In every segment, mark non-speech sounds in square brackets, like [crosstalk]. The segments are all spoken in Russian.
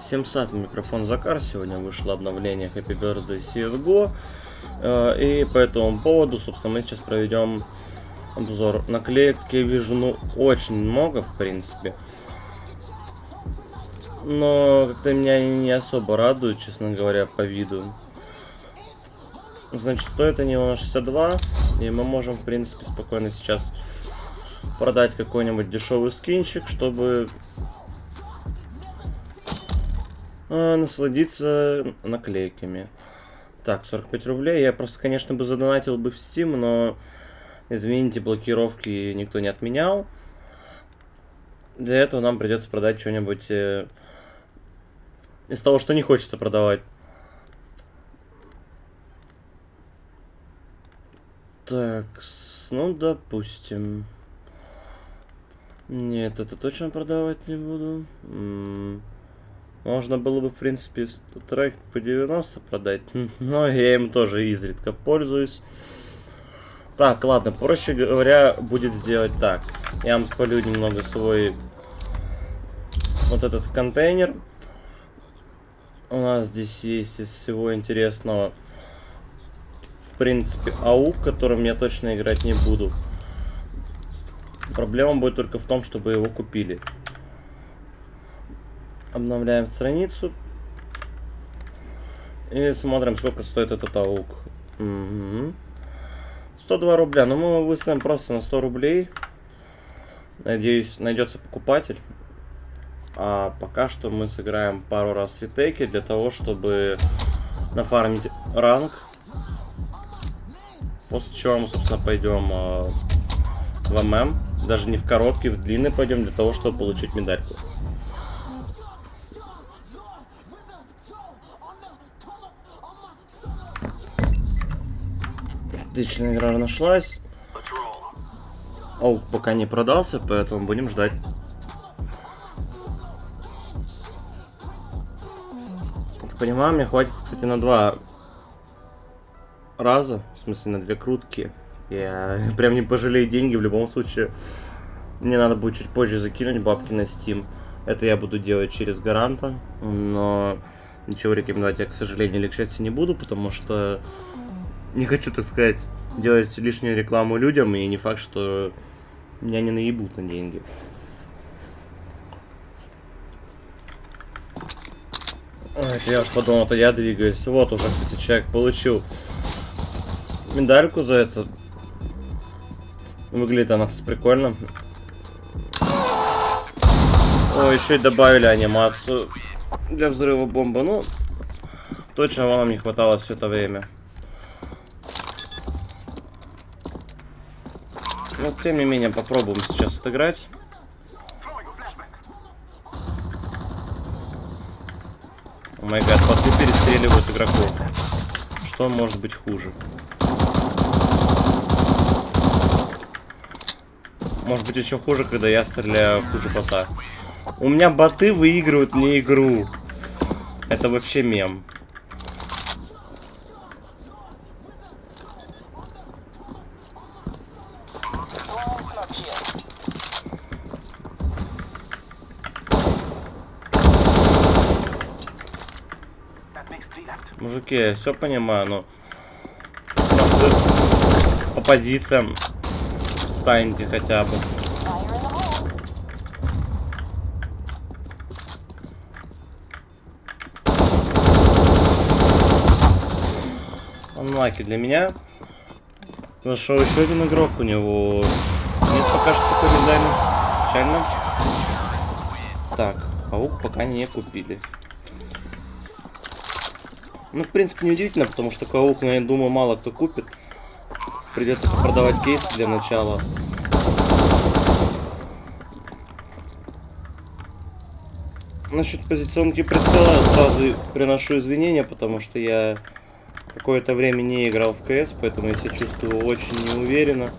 Всем сад, микрофон Закар. Сегодня вышло обновление Happy Birthday CSGO. Э, и по этому поводу, собственно, мы сейчас проведем обзор наклеек. Я вижу, ну, очень много, в принципе. Но как-то меня не особо радуют, честно говоря, по виду. Значит, стоят они у нас 62. И мы можем, в принципе, спокойно сейчас продать какой-нибудь дешевый скинчик, чтобы э, насладиться наклейками. Так, 45 рублей. Я просто, конечно, бы задонатил бы в Steam, но, извините, блокировки никто не отменял. Для этого нам придется продать что-нибудь э, из того, что не хочется продавать. Так, ну, допустим. Нет, это точно продавать не буду. М -м можно было бы, в принципе, трек по 90 продать, [laughs] но я им тоже изредка пользуюсь. Так, ладно, проще говоря, будет сделать так. Я вам спалю немного свой вот этот контейнер. У нас здесь есть из всего интересного, в принципе, АУК, которым я точно играть не буду. Проблема будет только в том, чтобы его купили. Обновляем страницу. И смотрим, сколько стоит этот аук. Угу. 102 рубля. Ну, мы его выставим просто на 100 рублей. Надеюсь, найдется покупатель. А пока что мы сыграем пару раз витеки для того, чтобы нафармить ранг. После чего мы, собственно, пойдем э, в ММ. Даже не в короткий, в длинный пойдем для того, чтобы получить медальку. Отличная игра нашлась. Оу, пока не продался, поэтому будем ждать. Понимаю, мне хватит, кстати, на два раза. В смысле, на две крутки. Я [laughs] прям не пожалею деньги. В любом случае, мне надо будет чуть позже закинуть бабки на Steam. Это я буду делать через гаранта. Но ничего рекомендовать я, к сожалению, или к счастью, не буду, потому что не хочу, так сказать, делать лишнюю рекламу людям, и не факт, что меня не наебут на деньги. Ой, я уж подумал, это я двигаюсь. Вот уже, кстати, человек получил медальку за это. Выглядит она, прикольно. О, еще и добавили анимацию для взрыва бомбы. Ну, точно вам не хватало все это время. Но, ну, тем не менее, попробуем сейчас отыграть. О май боты перестреливают игроков. Что может быть хуже? Может быть еще хуже, когда я стреляю хуже бота. У меня боты выигрывают мне игру. Это вообще мем. Я все понимаю, но... По позициям встаньте хотя бы. Анлаки для меня. Зашел еще один игрок, у него нет пока что такой медали. Печально. Так, паук пока не купили. Ну, в принципе, неудивительно, потому что Каук, я думаю, мало кто купит. Придется продавать кейсы для начала. Насчет позиционки прицела сразу приношу извинения, потому что я какое-то время не играл в КС, поэтому я себя чувствую очень неуверенно.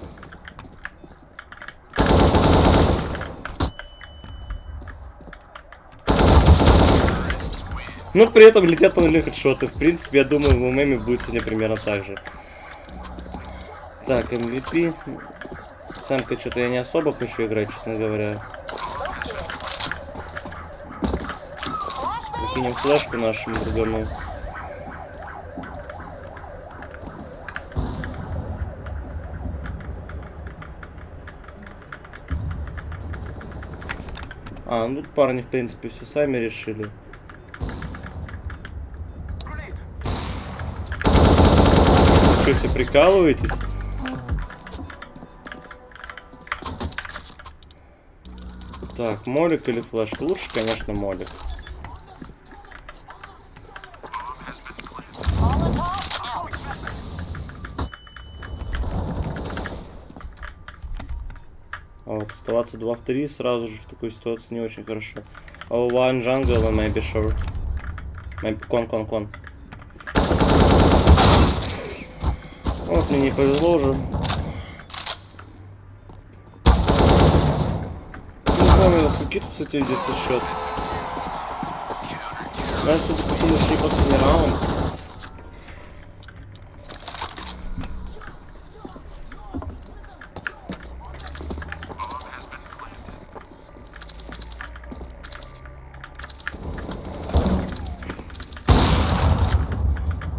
Но при этом летят на нуле хедшоты. В принципе, я думаю, в ММе будет сегодня примерно так же. Так, MVP. Самка что-то я не особо хочу играть, честно говоря. Выкинем флешку нашему другану. А, ну тут парни, в принципе, все сами решили. Что, все прикалываетесь? Так, молик или флешка? Лучше, конечно, молик. А вот оставаться 2 в 3 сразу же в такой ситуации не очень хорошо. Oh, one jungle and maybe short. Maybe кон, кон, кон. Вот мне не повезло уже. Не помню, на скольки тут, кстати, ведется счет. Кажется, ушли последний раунд.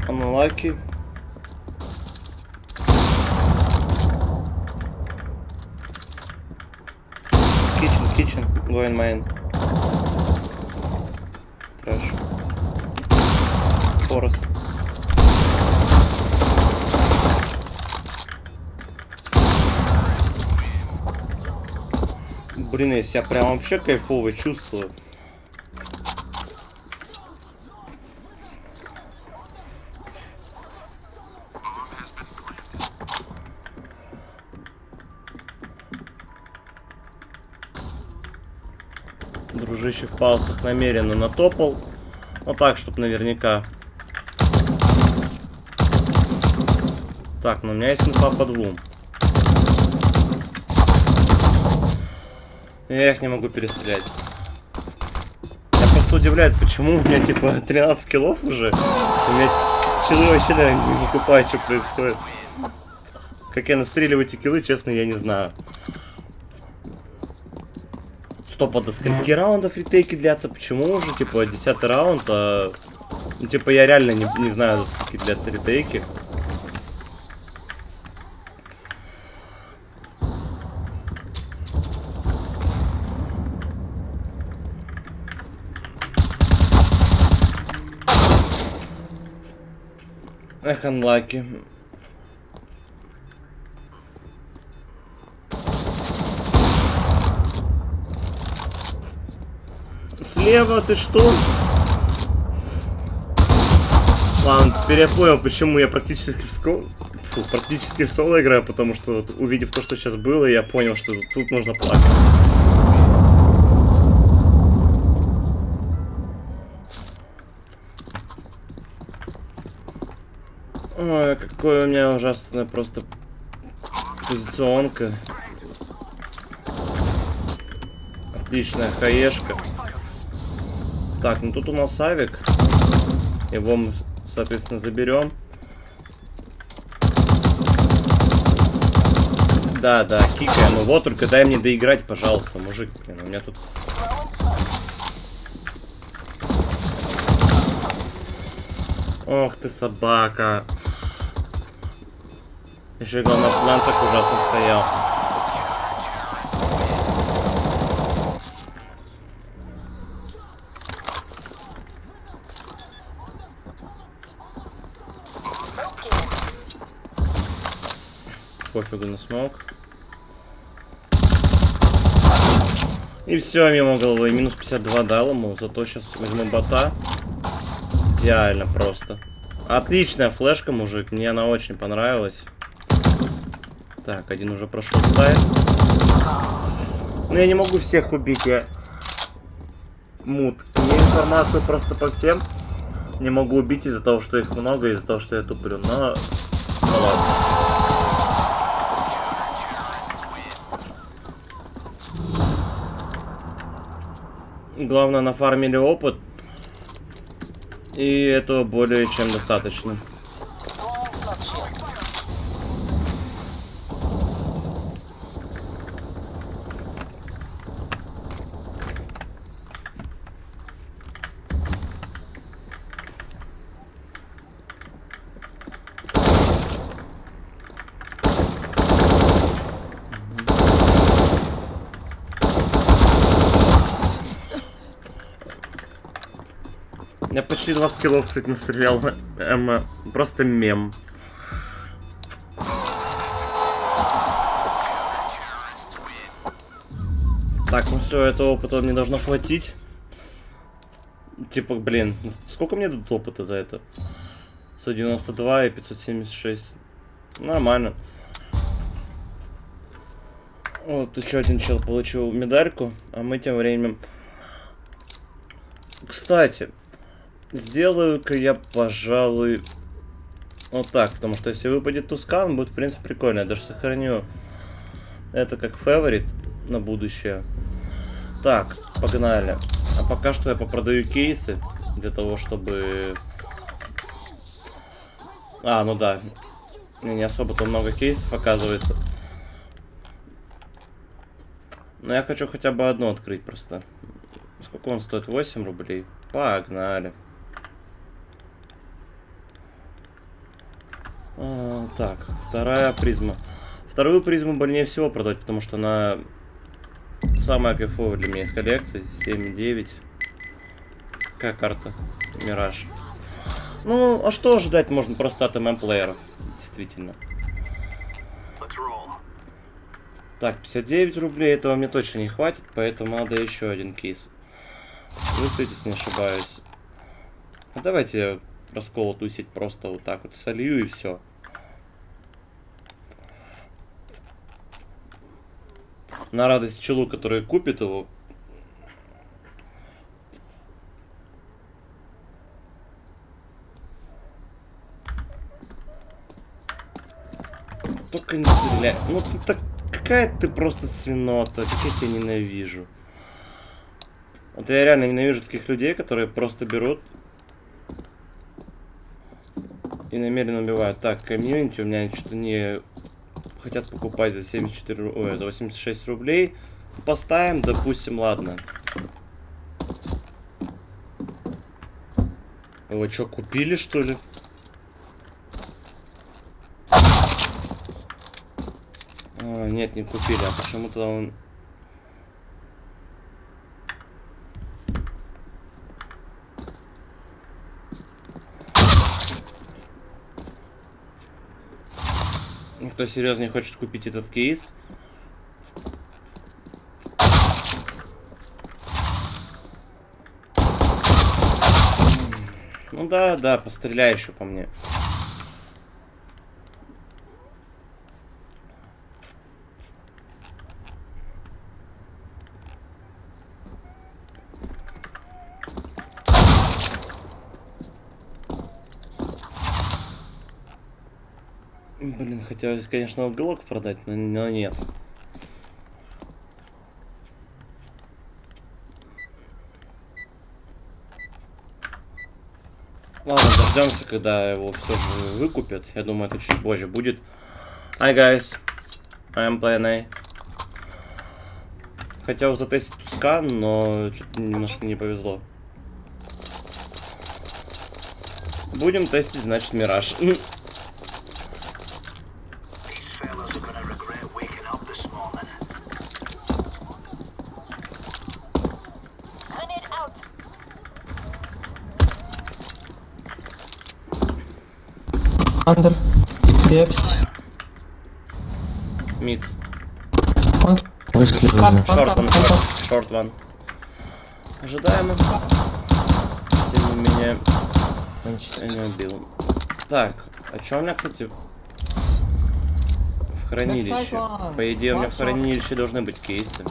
Unlucky. Kitchen, kitchen, going main. Trash. Forest. Блин, я себя прям вообще кайфово чувствую. Дружище в паусах намеренно натопал. Вот так, чтобы наверняка. Так, ну у меня есть инфа по двум. Я их не могу перестрелять. Я просто удивляет, почему у меня типа [laughs] 13 киллов уже. У меня челы вообще наверное, не покупают, что происходит. Как я настреливаю эти киллы, честно, я не знаю. Стоп, а до скольки раундов ретейки длятся? Почему уже, типа, 10 раунд, а... Ну, типа, я реально не, не знаю, до скольки длятся ретейки. Анлаки. Слева, ты что? Ладно, теперь я понял, почему я практически в, ско... Фу, практически в соло играю, потому что увидев то, что сейчас было, я понял, что тут нужно плакать. Ой, какое у меня ужасная просто позиционка. Отличная хаешка. Так, ну тут у нас авик. Его мы, соответственно, заберем. Да, да, кикаем его. Вот, только дай мне доиграть, пожалуйста, мужик. Блин, у меня тут... Ох ты, собака. Еще главное, план так ужасно стоял. Пофигу на смог. И все, мимо головы. Минус 52 дал ему. Зато сейчас возьму бота. Идеально просто. Отличная флешка, мужик. Мне она очень понравилась. Так, один уже прошел сайт. Но я не могу всех убить, я... Мут. Мне информацию просто по всем не могу убить из-за того, что их много, из-за того, что я туплю. Но... Ну ладно. Главное, нафармили опыт. И этого более чем достаточно. Я почти 20 килов, кстати, настрелял. Эм, просто мем. Так, ну все, этого опыта мне должно хватить. Типа, блин, сколько мне дадут опыта за это? 192 и 576. Нормально. Вот еще один чел получил медальку, а мы тем временем... Кстати, сделаю-ка я, пожалуй, вот так, потому что если выпадет Тускан, будет, в принципе, прикольно. Я даже сохраню это как фаворит на будущее. Так, погнали. А пока что я попродаю кейсы для того, чтобы... А, ну да. Не особо-то много кейсов, оказывается. Но я хочу хотя бы одну открыть просто. Сколько он стоит? 8 рублей. Погнали. А, так, вторая призма. Вторую призму больнее всего продать, потому что она самая кайфовая для меня из коллекции. 7,9. Какая карта? Мираж. Ну, а что ожидать можно просто от ММ-плееров? Действительно. Так, 59 рублей, этого мне точно не хватит, поэтому надо еще один кейс. Выставить, если не ошибаюсь. А давайте раскол тусить просто вот так вот солью и все. На радость челу, который купит его. Только не стреляй. Ну ты так какая ты просто свинота, как я тебя ненавижу. Вот я реально ненавижу таких людей, которые просто берут и намеренно убивают. Так, комьюнити у меня что-то не хотят покупать за 74, ой, за 86 рублей. Поставим, допустим, ладно. Вы что, купили, что ли? А, нет, не купили, а почему-то он... Никто серьезно не хочет купить этот кейс. Ну да, да, постреляй еще по мне. Блин, хотелось, конечно, уголок продать, но, но нет. Ладно, дождемся, когда его все выкупят. Я думаю, это чуть позже будет. Hi, guys. I am playing A. Хотел затестить Тускан, но немножко не повезло. Будем тестить, значит, Мираж. [laughs] Андер. Крепость. Мид. Шорт ван, шорт, ван. Ожидаемо. Тем не менее, я не убил. Так, а что у меня, кстати, в хранилище? По идее, у меня в хранилище должны быть кейсы.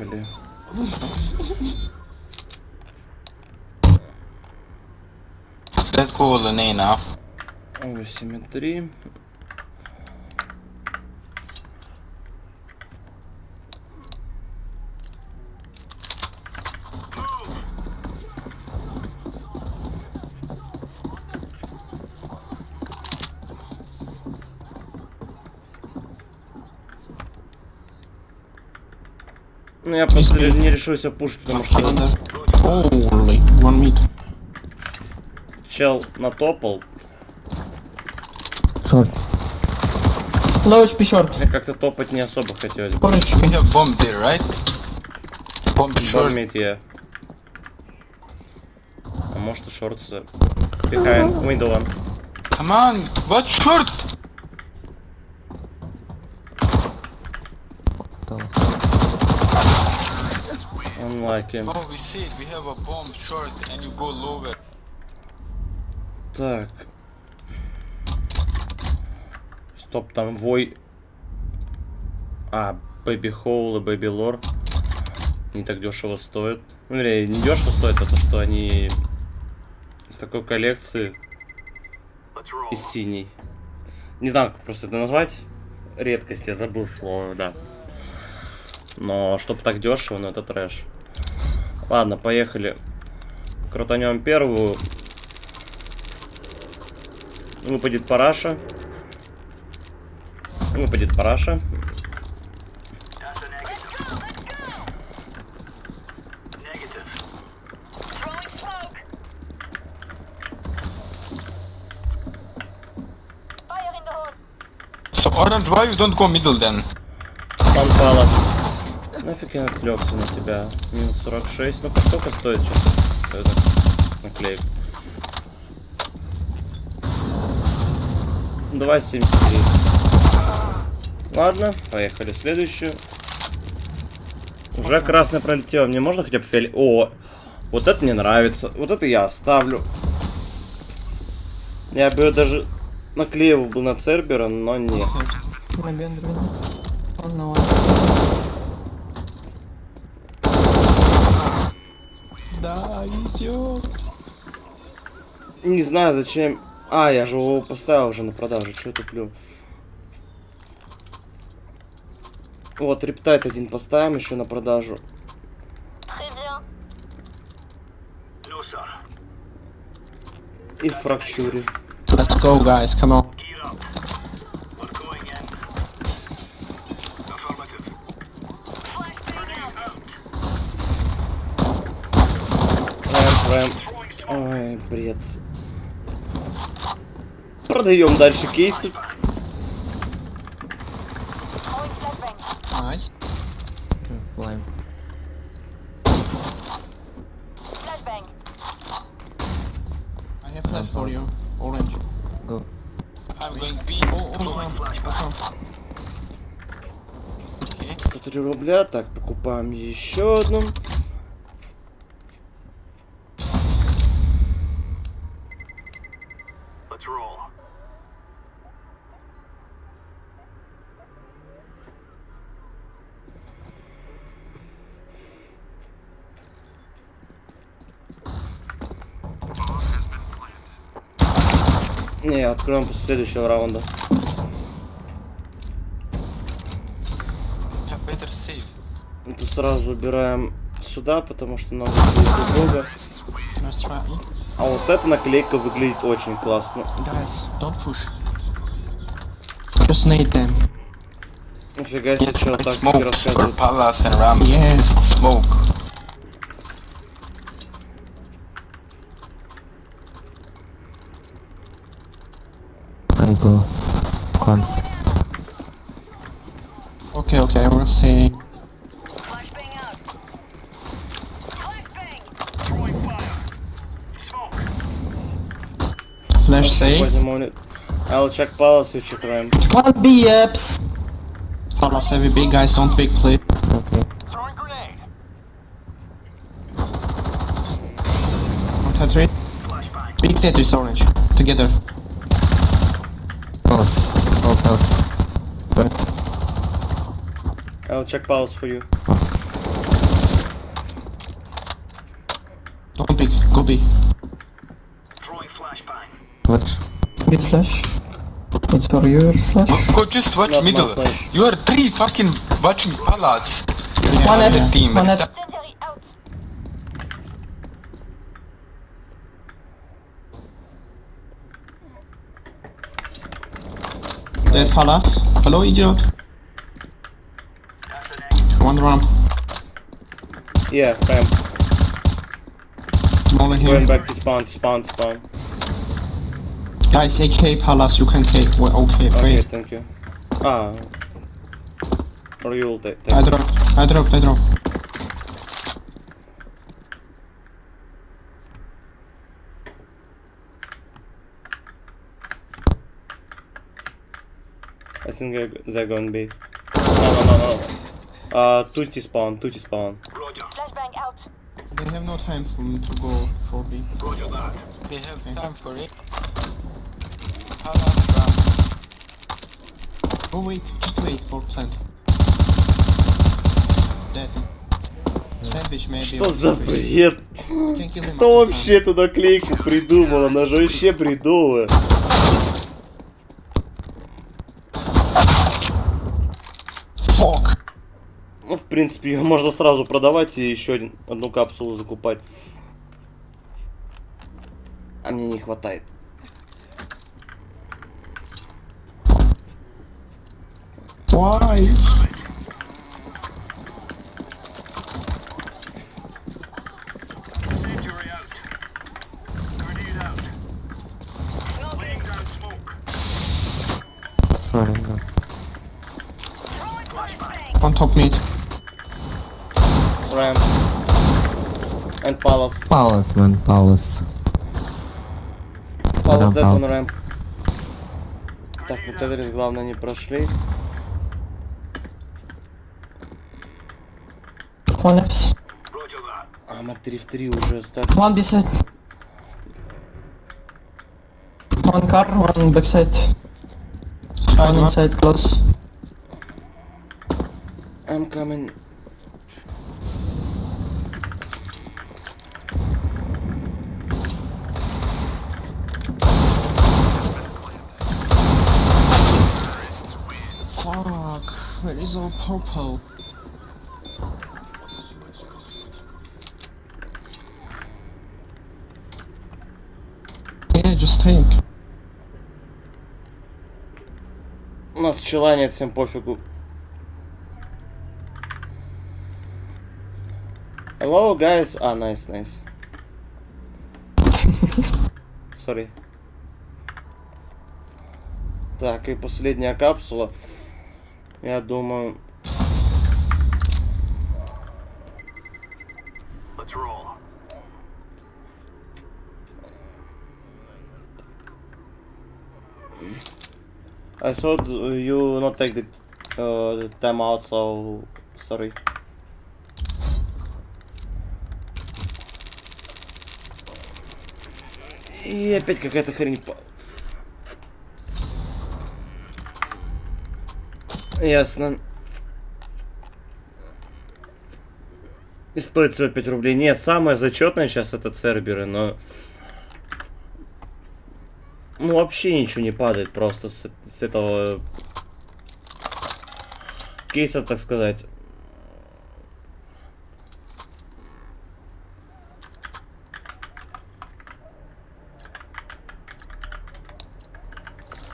Поехали. Let's go with Lene now. 8,3. Ну, я просто не решусь опушить, потому что... Holy, one meat. Чел натопал. Short. Low HP short. Мне как-то топать не особо хотелось. бы. We have bomb there, right? Bomb short. Я. А может и шорт за... Behind window one. Come on, what short? Unlucky. Oh, we see it. We have a bomb short, and you go lower. Так. Стоп, там вой... А, Baby Hole и Baby Lore не так дешево стоят. Ну, не дешево стоит, а то, что они из такой коллекции из синей. Не знаю, как просто это назвать. Редкость, я забыл слово, да. Но чтобы так дешево, ну это трэш. Ладно, поехали. Крутанем первую. Выпадет параша. Выпадет параша. So orange, why you don't go middle then? Пан Палас. Нафиг я отвлекся на тебя. Минус 46. Ну, сколько стоит сейчас это наклейка? 2,73. Ладно, поехали. Следующую. Уже красный пролетел. Мне можно хотя бы фиолет... О, вот это мне нравится. Вот это я оставлю. Я бы даже наклеивал бы на Цербера, но нет. На. Он на one. Да, идет. Не знаю зачем. А, я же его поставил уже на продажу. Я туплю? Вот, рептайт один поставим еще на продажу. И фрактюре. Let's go, guys. Come on. Flashbang out. Рэм. Ой, бред. Продаем дальше кейсы. Nice. Lime. Flashbang. I have flash for you. Orange. Go. I'm going B. Oh, oh, oh. Okay. 103 рубля. Так, покупаем еще одну. Не, откроем после следующего раунда. Это сразу убираем сюда, потому что нам будет try. А вот эта наклейка выглядит очень классно. Just nade them. Нифига себе, I так ram. Yes. Smoke. Go. Con. Okay, okay, I will see. Flashbang out. Flashbang. Throwing fire. Flash say. Wait a minute. I'll check palace, you check ram. One B apps. Palace heavy big guys, don't big play. Okay. Throwing grenade. One, two, three. Big Tetris orange. Together. Oh, oh, oh. But I'll check palace for you. don't big, go B. What? Mid flash. It's for your flash. Go just watch Not my middle. You are three fucking watching palace. One Yeah, X, team. one X. Incendiary out. Dead Palace. Hello, idiot. Yeah, ram. Molly Going here. back to spawn, to spawn, spawn. Guys, AK Palace, you can take. Well, okay, Okay, wait. thank you. Ah. Or you will take. I dropped, I dropped, I dropped. I think they're, going B. No, no, no, no. Uh, tutti spawn, tutti spawn. They have no time for me to go for B. We have Okay. time for it. Palace round. Oh wait, just wait, 4%. Dead. Sandwich maybe. Что за бред? Кто вообще эту наклейку придумал? Она же вообще бредовая. time. Fuck! Ну, в принципе, ее можно сразу продавать и еще один, одну капсулу закупать. А мне не хватает. Why? Injury out. Grenade out. Laying down smoke. Sorry, no. Throwing flashbang. On top mid. Ram. And Man, Palace. Palace dead Ram on ramp. Так, вот Эверис, главное, не прошли. One that. А, мы 3 в 3 уже остались. One beside. One car, one backside. Side One one. inside close. I'm coming. Fuck! Where purple? Yeah, just take. У нас пчела нет, всем пофигу. Hello, guys. А, nice, nice. [laughs] Sorry. Так, и последняя капсула. Я думаю... I thought you not take the uh, time out, so sorry. И опять какая-то хрень. Ясно. И стоит всего 5 рублей. Нет, самое зачетное сейчас это церберы, но... Ну, вообще ничего не падает просто с, с этого кейса, так сказать.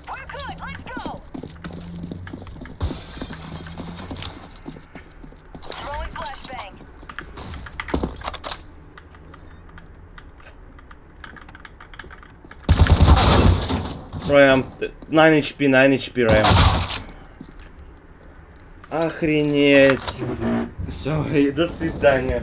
We're good. Let's go. Throwing flashbang. Рэм, 9 HP, 9 HP, Рэм. Охренеть. Все, до свидания.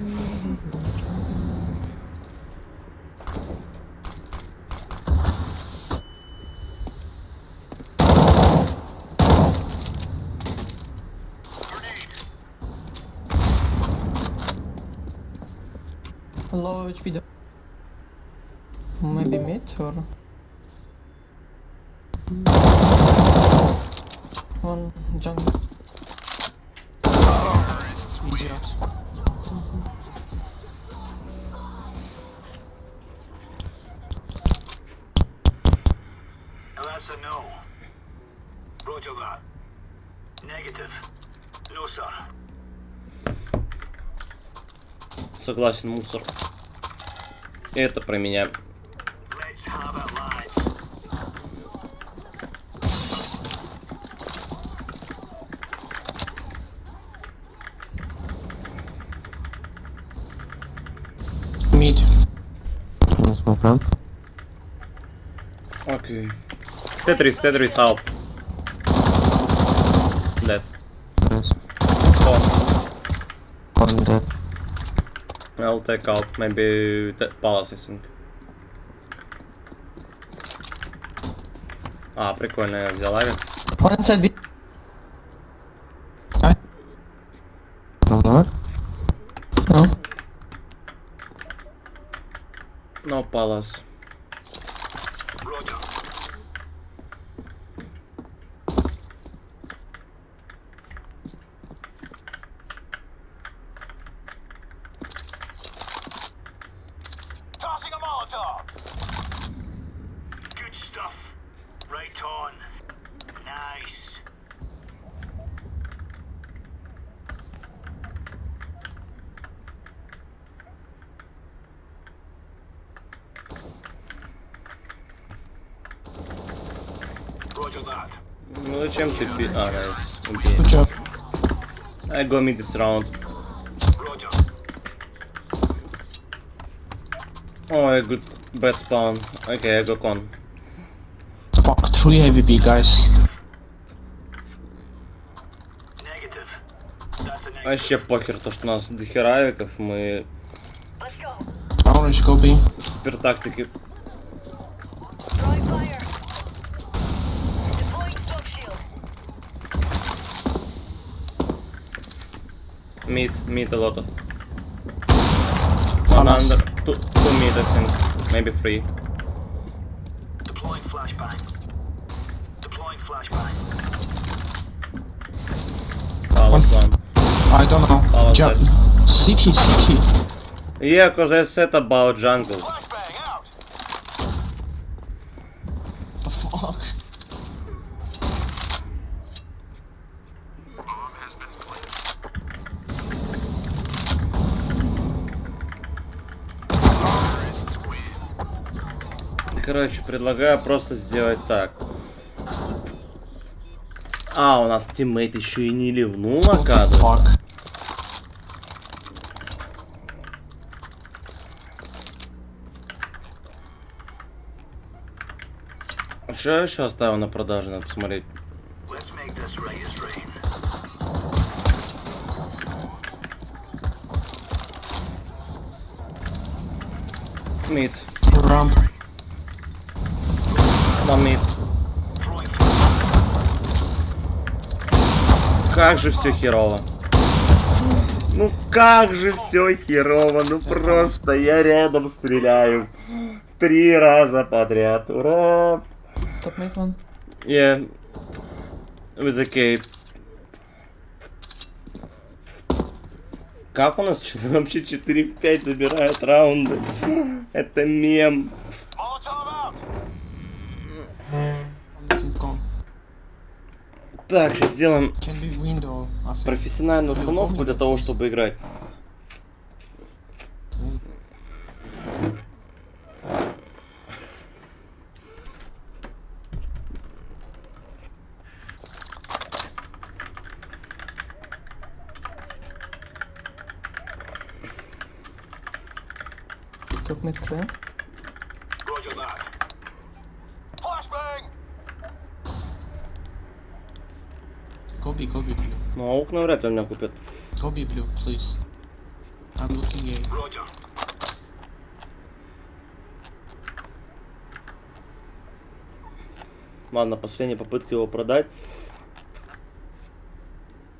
Low HP. though. Maybe mid or. One jungle. Idiot. Now that's a no. Roger that. Negative. No, sir. Согласен, мусор. Это про меня. Ramp. Окей. Тетрис, Тетрис out. take out maybe the palace, I think. А, прикольно, я взял авик. One inside Ну зачем ты пи... А, найс. Убей. Good job. I go mid this round. Roger. Oh, good bad spawn. Okay, I go con. Fuck, three heavy B, guys. Вообще похер, то что у нас дохера авиков, мы Let's go. Orange, go B. супер тактики. Mid, mid a lot of. One Palace. under, two, two mid I maybe three. Deploying flashbang. Deploying flashbang. Palace one. I don't know. Palace Jump. dead. City, city. Yeah, cause I said about jungle. Предлагаю просто сделать так. А, у нас тиммейт еще и не ливнул, оказывается. Fuck. А Что я еще оставил на продаже, надо посмотреть. Мид. Ramp. Как же все херово. Ну как же все херово, ну просто я рядом стреляю. Три раза подряд. Ура! Top mid one. Yeah. With a cape. Как у нас вообще 4 в 5 забирают раунды? Это мем. Molotov out. I'm looking con. Так, сейчас сделаем профессиональную установку для того, чтобы играть. Mid clear. Roger that. Flashbang. Go B, go B blue. Ну, а окна вряд ли у меня купят. Go B blue, please. I'm looking A. Roger. Ладно, последняя попытка его продать.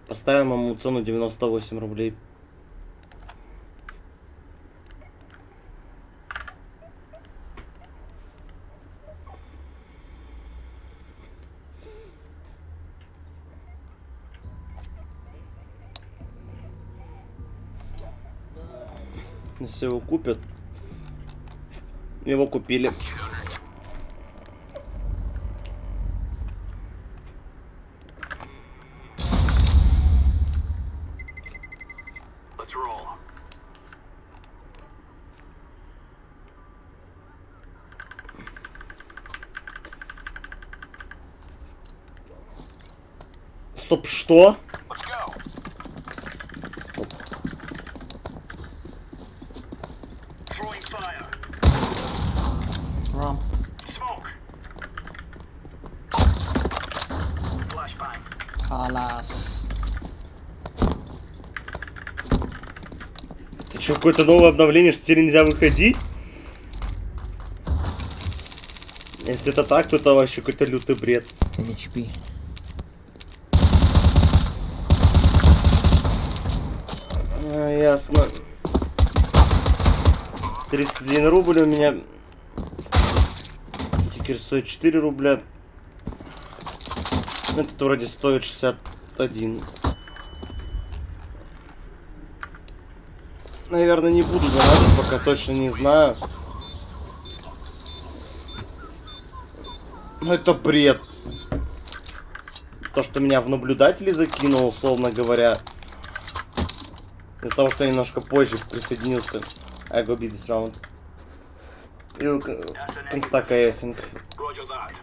Поставим ему цену 98 рублей. Если его купят. Его купили. Стоп, что? Let's go. Throwing fire. Палас. Ты что, какое-то новое обновление, что теперь нельзя выходить? Если это так, то это вообще какой-то лютый бред. HP. А, ясно. 31 рубль у меня. Стикер стоит 4 рубля. Этот вроде стоит 61. Наверное, не буду донатить, пока точно не знаю. Ну это бред. То, что меня в наблюдатели закинуло, условно говоря. Из-за того, что я немножко позже присоединился. I go beat this round. You can, can stack a async. Roger that.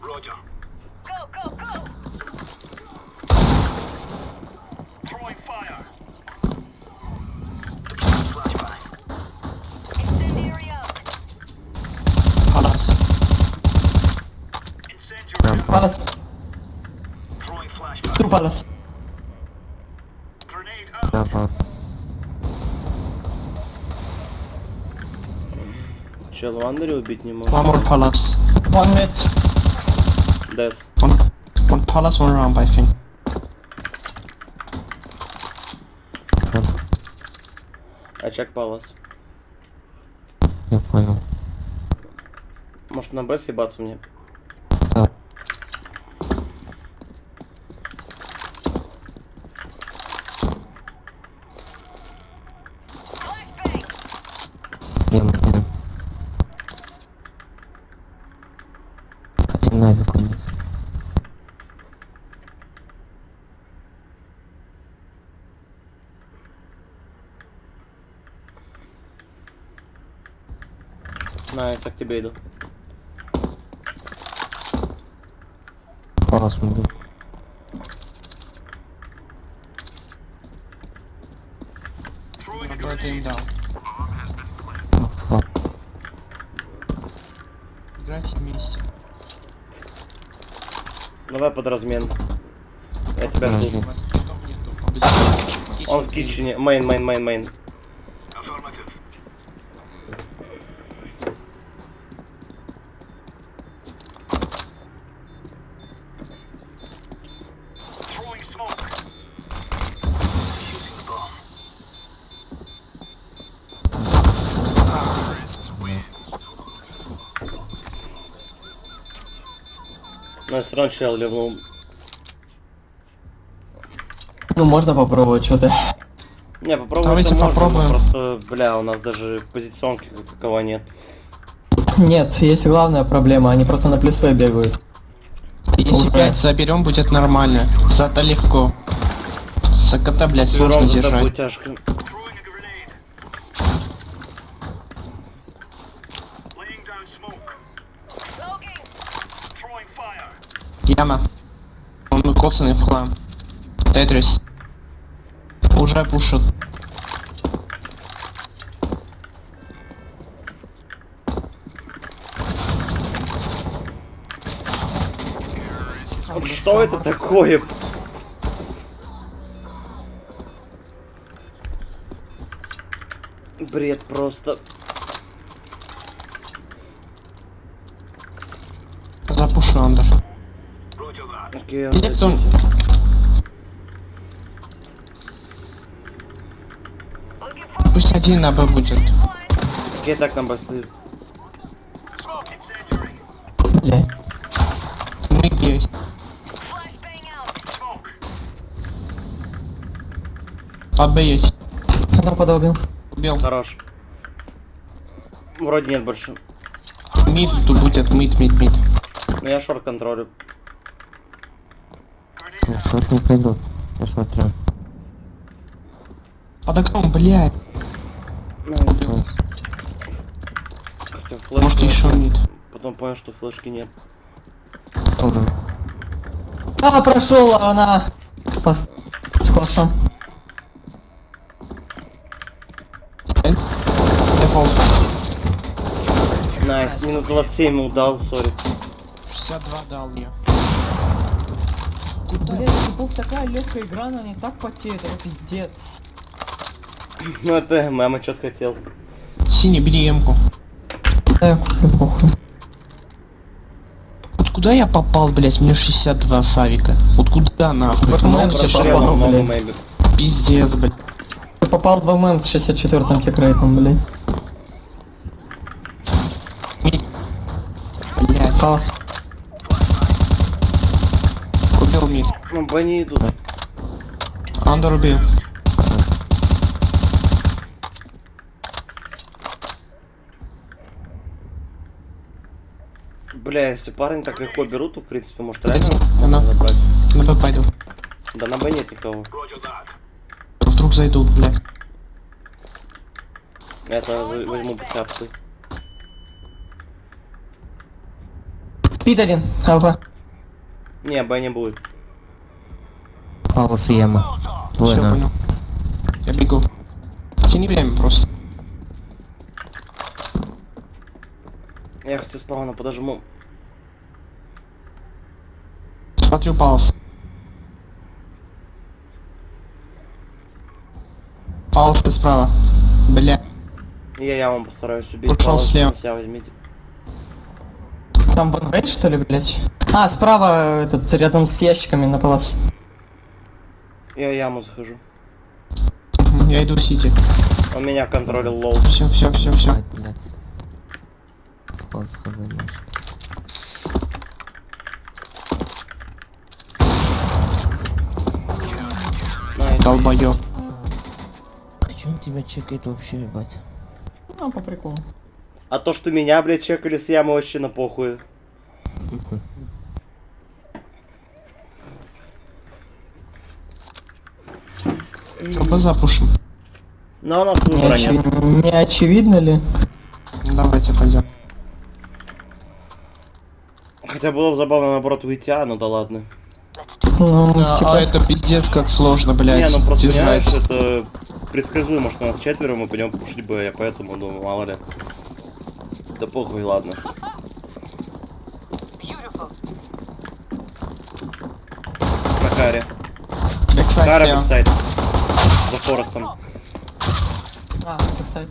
Roger. Go, go, go! Throwing fire. Incendiary out. Palace. Incendiary. Palace. Throwing flashbang. Two palace. Grenade out. Чел в андере убить не могу. One more palace. One mid. Dead. One, one palace, one ramp, I think. Очаг Palace. Я понял. Может на B съебаться мне? Да. Flashbang! Блин, блин. Один нафиг у них. Nice, я к тебе иду. Палас могу. Throwing a Put him grenade. down. Играйте вместе. Давай под размен. Я тебя жду. Он в kitchen е. Main, main, main, main. Affirmative. Throwing smoke. Defusing the bomb. Terrorists win. Равно чел ливнул. Ну, можно попробовать что-то. Не, попробуем Давайте можно, но попробуем. просто, бля, у нас даже позиционки как такового нет. Нет, есть главная проблема, они просто на плюс В бегают. Если Уже. 5 заберем, будет нормально. Зато легко. За кота, блядь, сложно держать. тяжко. Throwing a grenade. Laying down smoke. Smoking! Throwing fire. Яма. Коцанный в хлам. Тетрис. Уже пушат. Что это такое? Бред просто. Запушу андер. Roger that. Окей, Где кто? отойдите. Looking for Пусть один на Б будет. так нам стоит. Smoke incendiary. Бля. Миг есть. По Б есть. Одного подолбил. Убил. Хорош. Вроде нет больше. Mid тут будет. Mid, mid, mid. Но я short контролю. Ну, не придут. Я смотрю. Под окном, блядь. Nice. Nice. Хотя Может еще mid. Потом понял, что флешки нет. Тоже. А, прошел она. Пос... С классом. Nice, минут 27 ему дал, сори. 62 дал мне. Блять, это был такая легкая игра, но они так потеют, это пиздец. Ну это мама что-то хотел. Синий, бери эмку. Да, я куплю, похуй. Вот куда я попал, блять? Мне 62 савика. Вот куда нахуй? Вот? Прошел попал, блядь. Пиздец, блядь. Ты попал в MM с 64-м тикрейтом, блядь. Блять, бани идут. Андер убил. Бля, если парни так легко берут, то в принципе может реально Она. забрать. На Б пойду. Да на Б нет никого. Вдруг зайдут, блядь. Это возьму пацапсы. Пидорин, АВ. Не, Б не будет. Палас яма. Все, понял. Я бегу. Тяни время просто. Я со спауна подожму. Смотрю паус. Паус ты справа. Бля. И я яму постараюсь убить. Ушел слева. себя возьмите. Там ван рейдж, что ли, блядь? А, справа, этот, рядом с ящиками на полос. Я яму захожу. Я иду в сити. Он меня контролил лоу. Все, все, все, все. Долбоёб. А чё он тебя чекает вообще, ебать? Ну, по приколу. А то, что меня, блядь, чекали с ямы вообще на похуй. КБ запушим. Но у нас Не, нет. не очевидно ли? Давайте пойдем. Хотя было бы забавно наоборот выйти, а, ну да ладно. Ну, А, типа, а это пиздец как сложно, блядь. не, ну просто держать. понимаешь, это предсказуемо, что нас четверо, мы пойдем пушить Б, я поэтому думаю, мало ли. Да похуй, ладно. На каре. Backside Кара слева. backside. За Форестом. а, так сайт.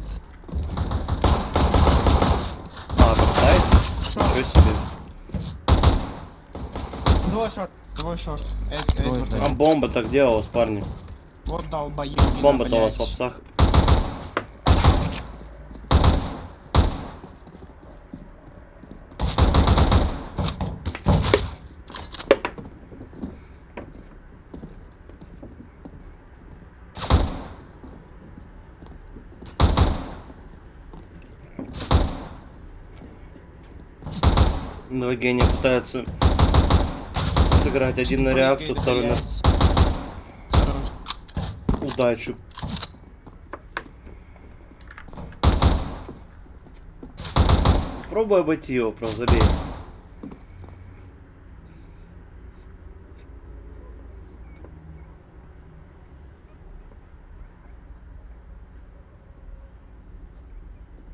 А, backside? Ничего себе. Двое шорт. Твой шорт. Эд- Эдвард. А бомба так вас, парни? Вот долбоёб. Бомба-то у вас в попсах. Два гения пытаются сыграть один на реакцию, второй на удачу. Пробуй обойти его, просто забей.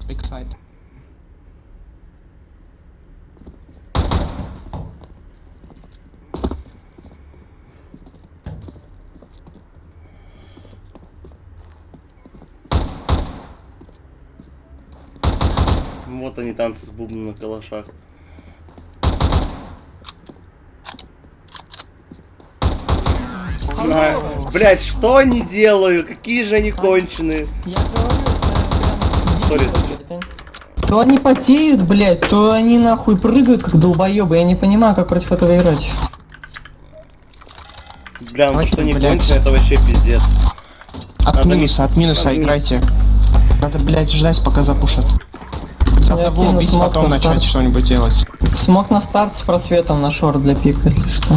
Backside. Вот они танцы с бубном на калашах. А, Блять, что они делают? Какие же они конченые? Я говорю, это sorry. То они потеют, блядь, то они нахуй прыгают как долбоебы. Я не понимаю, как против этого играть. Бля, ну что они блядь. конченые, это вообще пиздец. От Надо минуса, от минуса Надо играйте. Надо, блядь, ждать, пока запушат. Одного кину убить, смог потом на начать старт. что-нибудь делать. Смог на старт с просветом на short для пика, если что.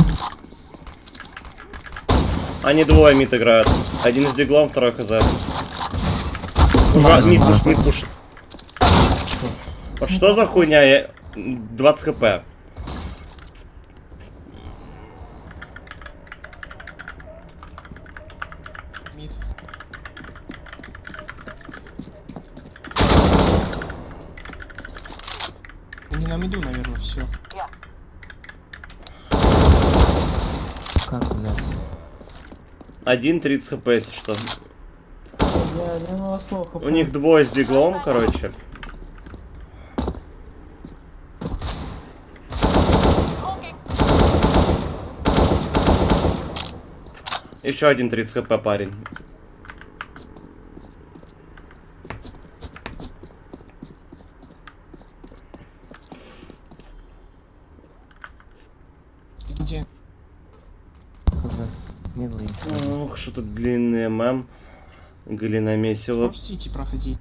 Они двое mid играют. Один из диглом, второй хз. Ура, мид найс. пуш, мид пуш. Вот что за хуйня? Я... 20 хп. Мид. Они на миду, наверное, все. Как, блядь? Один 30 хп, если что. У них двое с диглом, короче. Еще один 30 хп парень. Где? Хз. Милый. Ух, что тут длинный ММ. Галина Месила. Пустите проходить.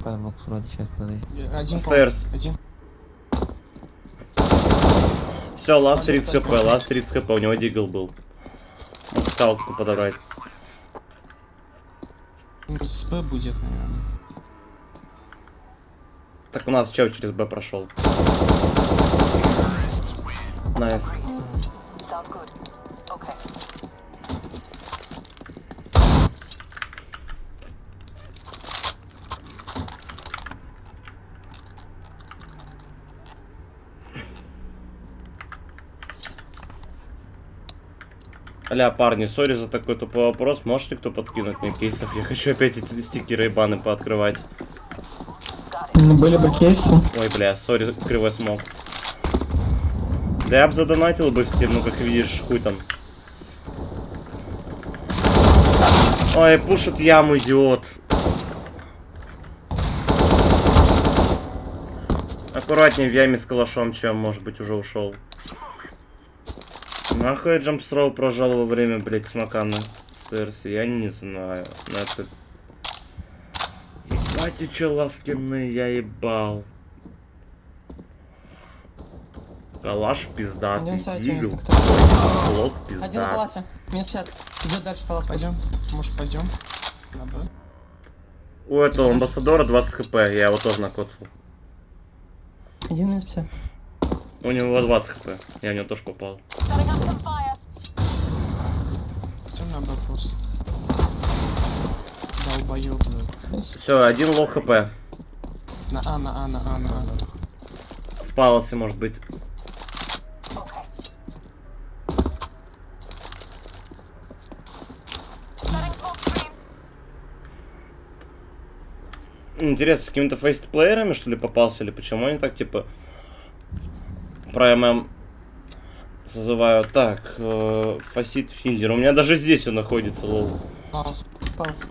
Файлбокс вроде сейчас подожди. Э, Один Стейрс. пол. Один. Все, ласт 30 хп, ласт 30 хп, у него дигл был. Мог скалку подобрать. С Б будет, наверное. Так у нас чел через Б прошел. Nice. Аля, парни, сори за такой тупой вопрос. Можете кто подкинуть мне кейсов? Я хочу опять эти стикеры и баны пооткрывать. Ну, Были бы кейсы. Ой, бля, сори, кривой смог. Да я бы задонатил бы в Steam, ну как видишь, хуй там. Ой, пушит яму, идиот. Аккуратнее в яме с калашом, чем, может быть, уже ушел. Нахуй я джампсрол прожал во время, блять, смока на стерсе, я не знаю. Но это... Ебать, и чё ласкины, я ебал. Калаш пиздатый, дигл, как-то. лот Один на пиздатый. классе. Минус 50. Идет дальше палас. Пойдем. Может, пойдем? У этого амбассадора 20 хп, я его тоже накоцал. Один минус 50. У него 20 хп, я в него тоже попал. Setting up some fire. Пойдем на Б просто. Долбоёб. Все, один low хп. На А, на А, на А, на А. В паласе, может быть. Интересно, с какими-то Faceit -плеерами, что ли, попался, или почему они так, типа, про ММ созывают? Так, э, Faceit Finder. У меня даже здесь он находится, lol. Палас. Палас.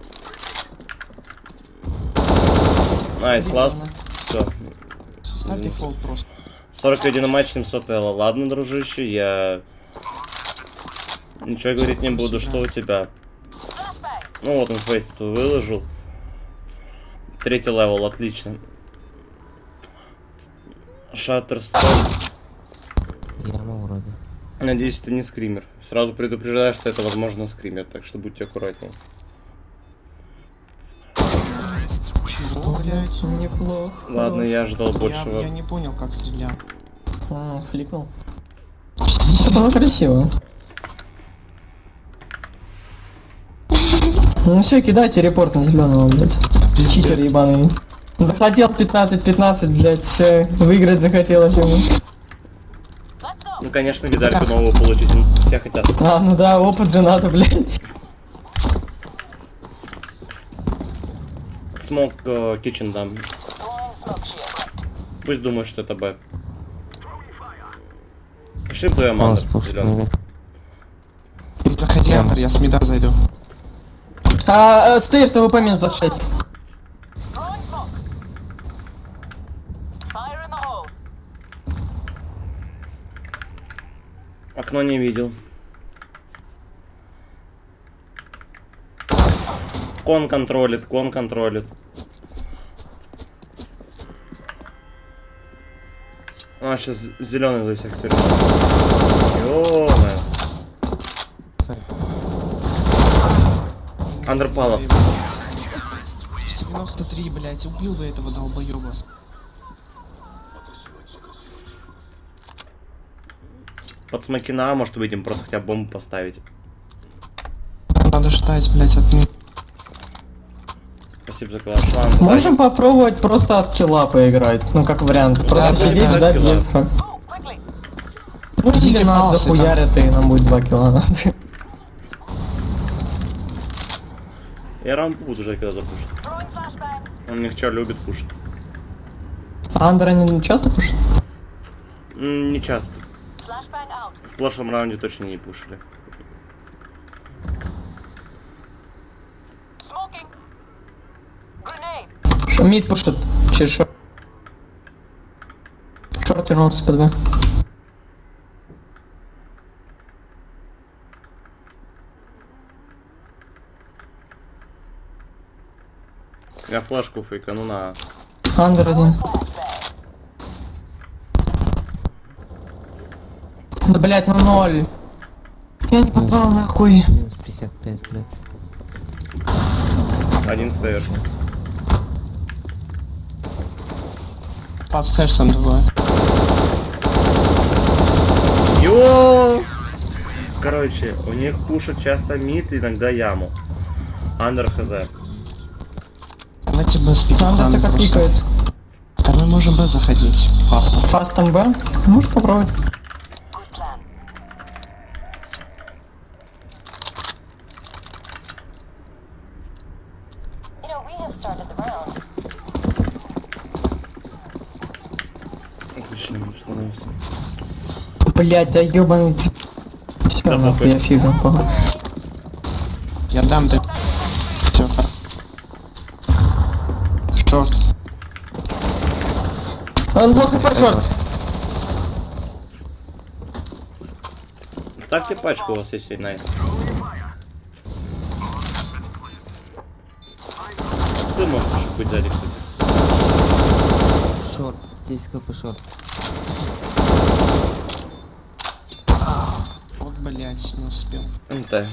Nice, класс. на. Все. Ставь дефолт просто. 41 матч, 700 эло. Ладно, дружище, я... Ничего говорить не буду, что у тебя. Ну вот он Faceit твой выложил. Третий level, отлично. Шаттерстон. Яма вроде. Надеюсь, это не скример. Сразу предупреждаю, что это, возможно, скример, так что будьте аккуратнее. Блять, неплохо. Ладно, я ждал большего. я не понял, как стрелял. А, фликнул. Это было красиво. Ну все, кидайте репорт на зеленого, блядь. Читер ебаный. Захотел 15-15, блядь, все, выиграть захотелось ему. Ну, конечно, медальку новую получить, ну, все хотят. А, ну да, опыт же надо, блядь. Смог э, kitchen дам. Пусть думают, что это Б. Пошли бы Аманда. Заходи, Антор, я с мида зайду. А, э, стейрс ВП минус 26. Throwing smoke. Fire in the hole. Окно не видел. Кон контролит, кон контролит. А, сейчас зеленый за всех свернул. Сайт. Андерпалов. 93, блядь, убил бы этого долбоеба. Под смокина, может быть, им просто хотя бомбу поставить. Надо ждать, блядь, от них. Спасибо за калаш. Ладно, Можем попробовать просто от килла поиграть, ну как вариант. Просто да, сидеть, да, ждать или Идите нас захуярят и нам будет 2 килла надо. Я раунд буду ждать, когда запушит. Он них что, любит пушить. А Андер они часто пушат? М, Не часто. В прошлом раунде точно не пушили. Шумит пушит через шорт. Шорт вернулся по 2. Я флешку фейкану на... Андер один. Да блять, ну ноль. Я не попал нахуй. Минус 55, блядь. Один стейрс. Под стейрсом двое. Йо! Короче, у них пушат часто мид, иногда яму. Андер хз. Давайте бы с пиканом Андер так просто. пикает. Да мы можем бы заходить. Просто. Фастом Б. Можешь попробовать. Good plan. You know, we have started the round. Отлично, мид становится. Блять, да ёбаный. Да, нахуй, я фигу, похуй. Я дам ты. Все. Шорт. Он плохо по шорт. Ставьте пачку, у вас есть найс. Сын может еще быть сзади, кстати. Шорт. 10 кп шорт. Блять, не успел. МТ.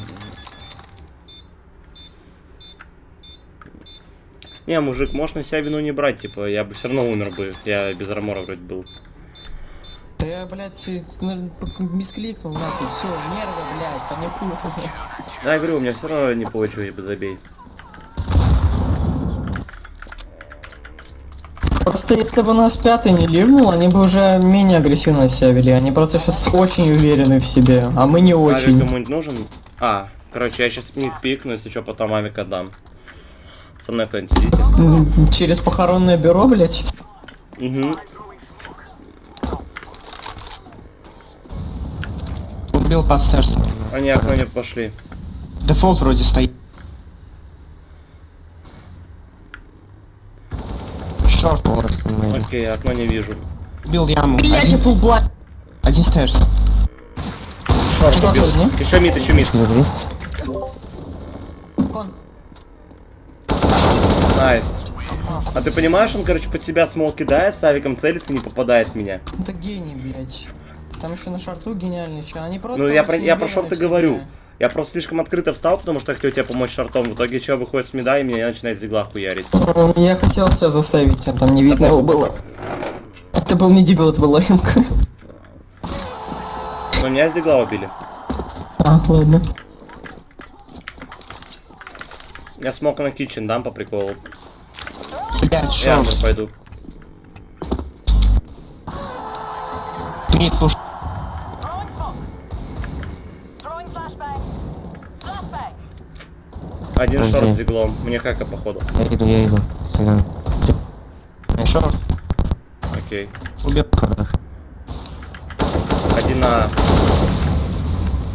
Не, мужик, можешь на себя вину не брать, типа, я бы все равно умер бы. Я без армора вроде был. Да я, блядь, и, ну, мискликнул нахуй, все, нервы, блядь, паникую. Да, я говорю, у меня все равно не получилось бы забей. Просто если бы нас пятый не ливнул, они бы уже менее агрессивно себя вели. Они просто сейчас очень уверены в себе, а мы не Авик очень. кому-нибудь нужен? А, короче, я сейчас мид пикну, если что, потом авика дам. Со мной кто-нибудь идите. Через похоронное бюро, блядь. Угу. Убил под. Они окно не пошли. Дефолт вроде стоит. Шорт. Орос мы. Окей, окно не вижу. Убил яму. Блядь, Один, фул блайт. один стейрс. Шорт убил. Еще мид, еще мид. Кон. Найс. А ты понимаешь, он, короче, под себя смол кидает, с авиком целится, не попадает в меня. Это гений, блядь. Там еще на шорту гениальный чел. Они просто Ну, я про, я про шорты в себе. Я просто слишком открыто встал, потому что хотел тебе помочь шортом. В итоге чел выходит с меда и меня начинает зигла хуярить. Я хотел тебя заставить, а там не видно его было. Это был не дигл, это была эмка. Но меня зигла убили. А, ладно. Я смог на китчен дам по приколу. Блять, Я пойду. Мид пуш. Один Окей. шорт с зиглом. Мне хака походу. Я иду, я иду. Сигнал. Шорт. Окей. Убил. Хорош. Один на...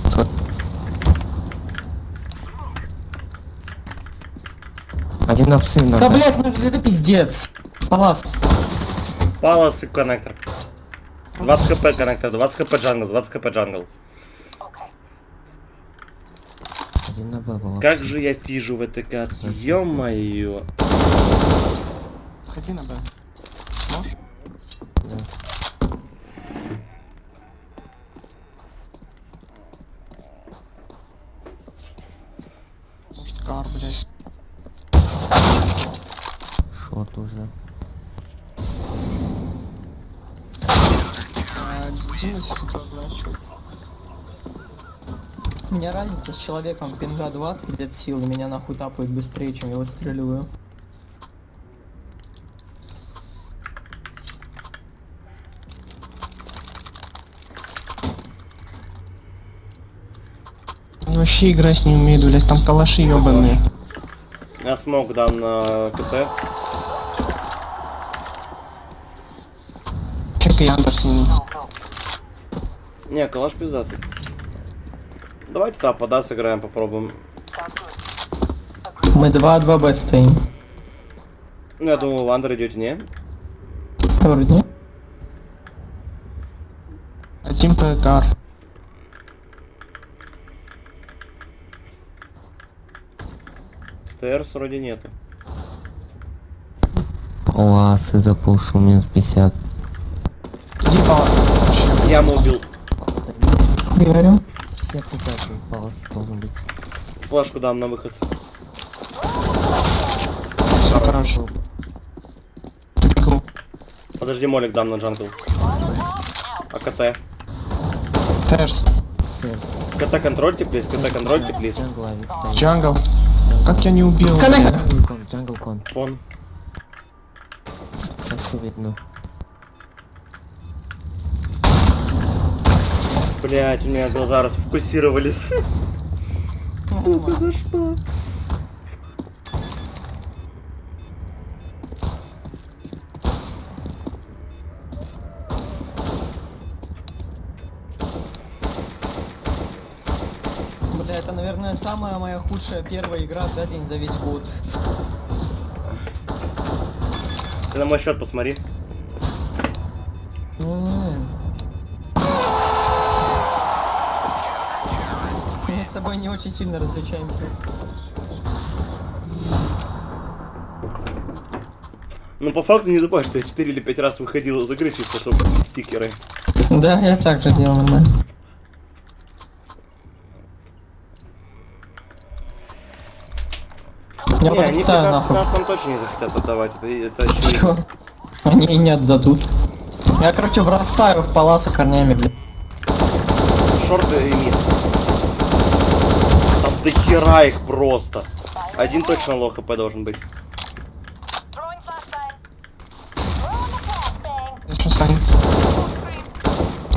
Сход. Один на псы Да, блядь, ну это пиздец. Палас. Палас и коннектор. 20 хп коннектор, 20 хп джангл, 20 хп джангл. Okay. Один на Б был. Как же я фижу в этой катке, ё-моё. Ходи на Б. Можешь? Да. Может, кар, блять. Шорт уже. А, меня разница с человеком, пинга 20 лет силы меня нахуй тапают быстрее, чем я выстреливаю. Э. Ну, вообще играть не умею, блядь, там калаши ебаные. Я смог дам на КТ. Чекай Андерсон. Не, калаш пиздатый. Давайте да, пода сыграем, попробуем. Мы 2-2 Б стоим. Ну, я думаю, в андер идете, не? Вроде нет. Один ПКР. СТРС вроде нету. Оасы запушу минус 50. Иди по... Яму убил. Говорю. 55 палас должен быть. Флешку дам на выход. Хорошо. Подожди, молик дам на jungle. А КТ? Stairs. Stairs. КТ контрольте, please, КТ контрольте, please. Jungle. Как я не убил? Jungle con, jungle con. Все видно. Блять, у меня глаза расфокусировались. Сука, за что? Бля, это, наверное, самая моя худшая первая игра за день, за весь год. Ты на мой счет посмотри. Тобой не очень сильно различаемся. Ну, по факту не забывай, что я 4 или 5 раз выходил из игры чисто, чтобы стикеры. Да, я так же делал нормально. Я не, они подставил нахуй. 15 точно не захотят отдавать. Это, это. Чё? Они и не отдадут. Я, короче, врастаю в паласа корнями, блядь. Шорты и мид. Там до хера их просто. Один точно лох хп должен быть.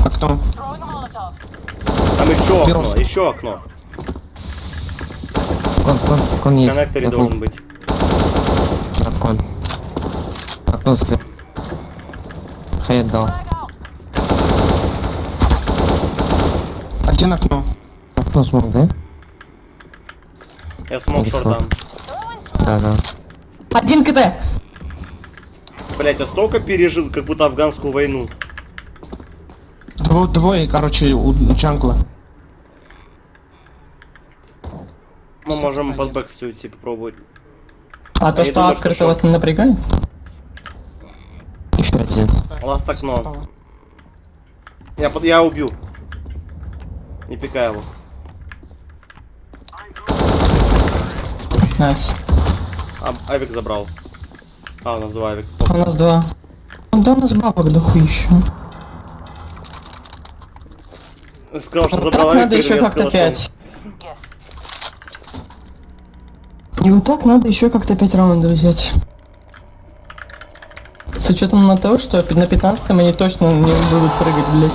Окно. Там еще окно, еще окно. Кон, кон, кон В есть. коннекторе Готов. должен быть. Так, кон. Окно слева. Хайд дал. Frag out. Один окно. Окно смог, да? Я смог Хорошо. шорт дам. Да, да. Один КТ! Блять, я столько пережил, как будто афганскую войну. Дво- двое, короче, у jungle а. Мы можем под backs уйти попробовать. А то, Я что думаю, что открыто шо. вас не напрягает? Еще один. Last окно. Я, под... я убью. Не пикай его. Nice. А, авик забрал. А, у нас два авик. У нас два. Ну да, у нас бабок дохуища. Сказал, что забрал авик, надо еще как-то пять. И вот так надо еще как-то 5 раундов взять. С учетом на то, что на 15 они точно не будут прыгать, блядь.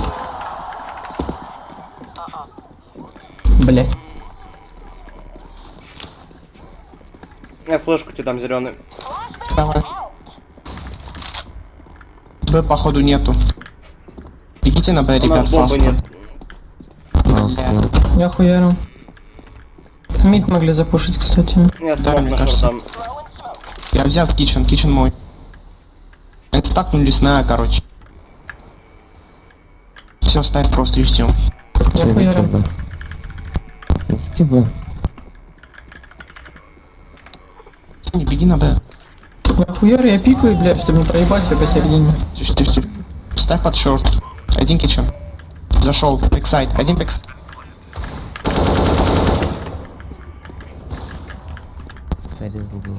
Блядь. Я флешку тебе дам зеленый. Давай. Б, походу, нету. Бегите на Б, ребят. Пожалуйста. Я хуярю. Мид могли запушить, кстати. Я мне кажется. шорт дам. Я взял кичен, кичен мой. Это так, ну лесная, короче. Все, ставь просто и ждем. Я хуярю. Б. Идите Б. Не беги на Б. Я хуярю, я пикаю, блядь, чтобы не проебать все посередине. Тише, тише, тише. Ставь под short. Один kitchen. Зашел. Backside. Один backs. Зарезал бы.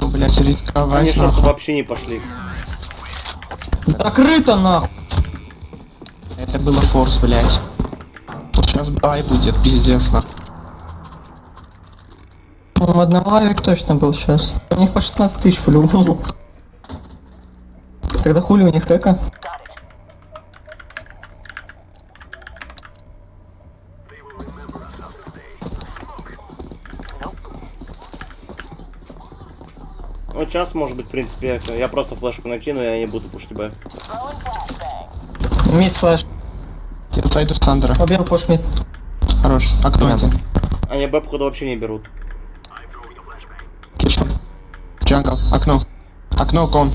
Ну, блядь, Они рисковать шорты нахуй. вообще не пошли. Закрыто нахуй! Это было форс, блядь. Сейчас бай будет, пиздец нахуй. Ну, одного авик точно был сейчас. У них по 16 тысяч по-любому. Тогда хули у них эко? Ну, час может быть, в принципе, eco. Я просто флешку накину, и я не буду пушить Б. Mid flash. Я зайду с under а. Побил push mid. Хорош. А кто это? Они Б, походу, вообще не берут. Jungle. Окно. Окно con.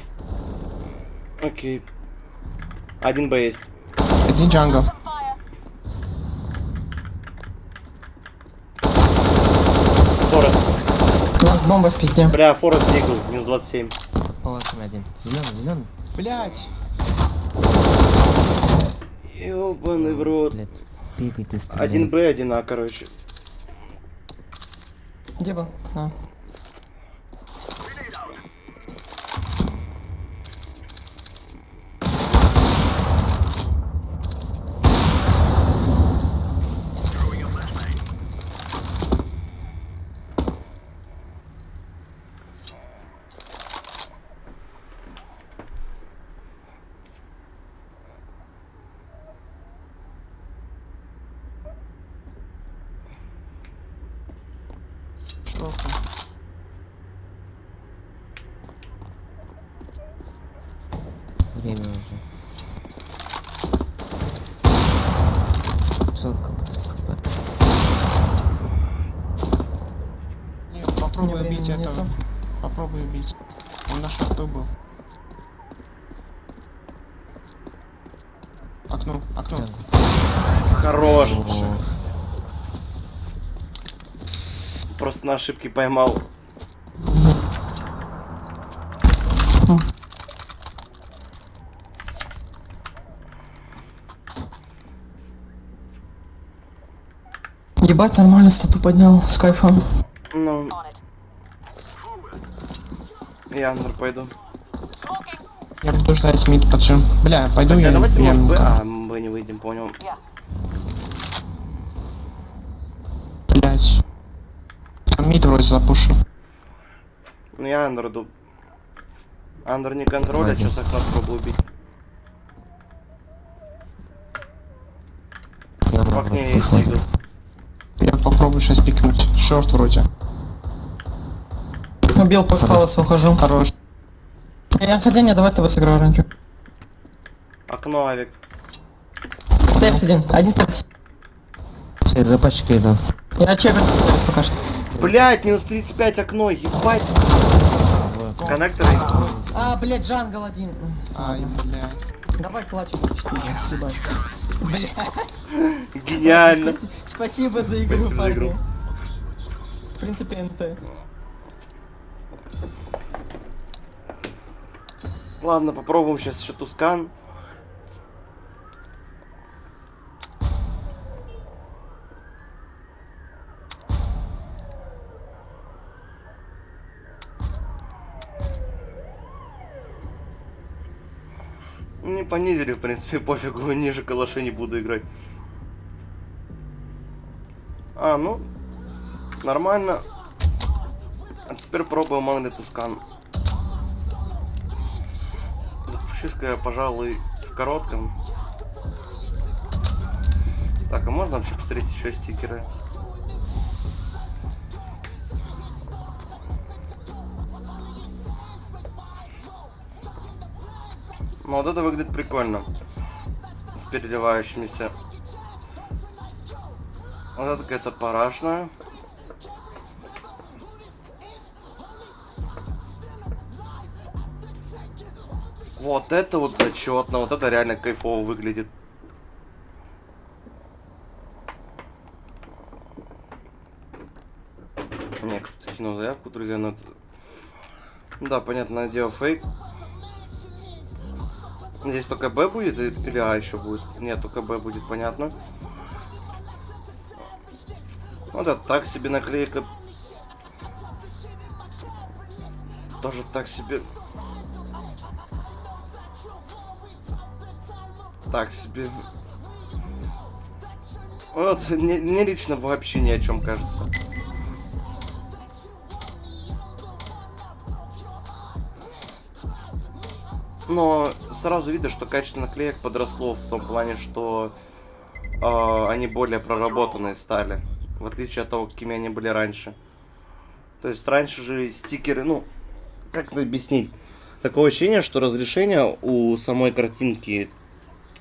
Окей. Один Б есть. Один jungle. Форест. У нас бомба в пизде. Бля, Форест дигл, минус 27. Полосами один. Зеленый, зеленый. Блять. Ёбаный в рот. Блядь. Пикай ты стреляй. Один Б, один А, короче. Где был? А. Время уже. Сотка будет скопать. Не, попробуй времени убить нету. этого. Попробуй убить. Он на шарту был. Окно, окно. Хорош. О, Просто на ошибке поймал. Ебать, нормально стату поднял с кайфом. Ну, я андер пойду. Я буду ждать мид поджим. Бля, пойду Так, я. а давайте, я может, ему- А, Б не выйдем, понял. Yeah. Блять. Там мид вроде запушу. Ну, я андер не контролит, Ладно. сейчас окно пробую убить. я В окне есть. Я попробую сейчас пикнуть. Шорт вроде. Убил пуш паласа, ухожу. Хорош. Я хотя не, давай с тобой сыграю раньше. Окно, авик. Степс один, один степс. Все, за пачкой иду. Я чекаю пока что. Блять, минус 35 окно, ебать. Коннекторы. А, блядь, джангл один. Ай, блять. Давай плачем. Ебать. Гениально. Спасибо за игру, Спасибо за игру. парни. В принципе, НТ. Ладно, попробуем сейчас еще тускан. Не понизили, в принципе, [laughs] пофигу, ниже калаши не буду играть. А, ну, нормально. А теперь пробуем Манли Тускан. Запущу-ка я, пожалуй, в коротком. Так, а можно вообще посмотреть еще стикеры? Ну вот это выглядит прикольно. С переливающимися. Вот это какая-то парашная. Вот это вот зачетно, вот это реально кайфово выглядит. Не, кто-то кинул заявку, друзья, но... это- Да, понятное дело, фейк. Здесь только Б будет или А еще будет? Нет, только Б будет, понятно. Вот это так себе наклейка. Тоже так себе. Так себе. Вот, мне, мне лично вообще ни о чем кажется. Но сразу видно, что качество наклеек подросло в том плане, что э, они более проработанные стали. В отличие от того, какими они были раньше. То есть раньше же стикеры, ну, как это объяснить? Такое ощущение, что разрешение у самой картинки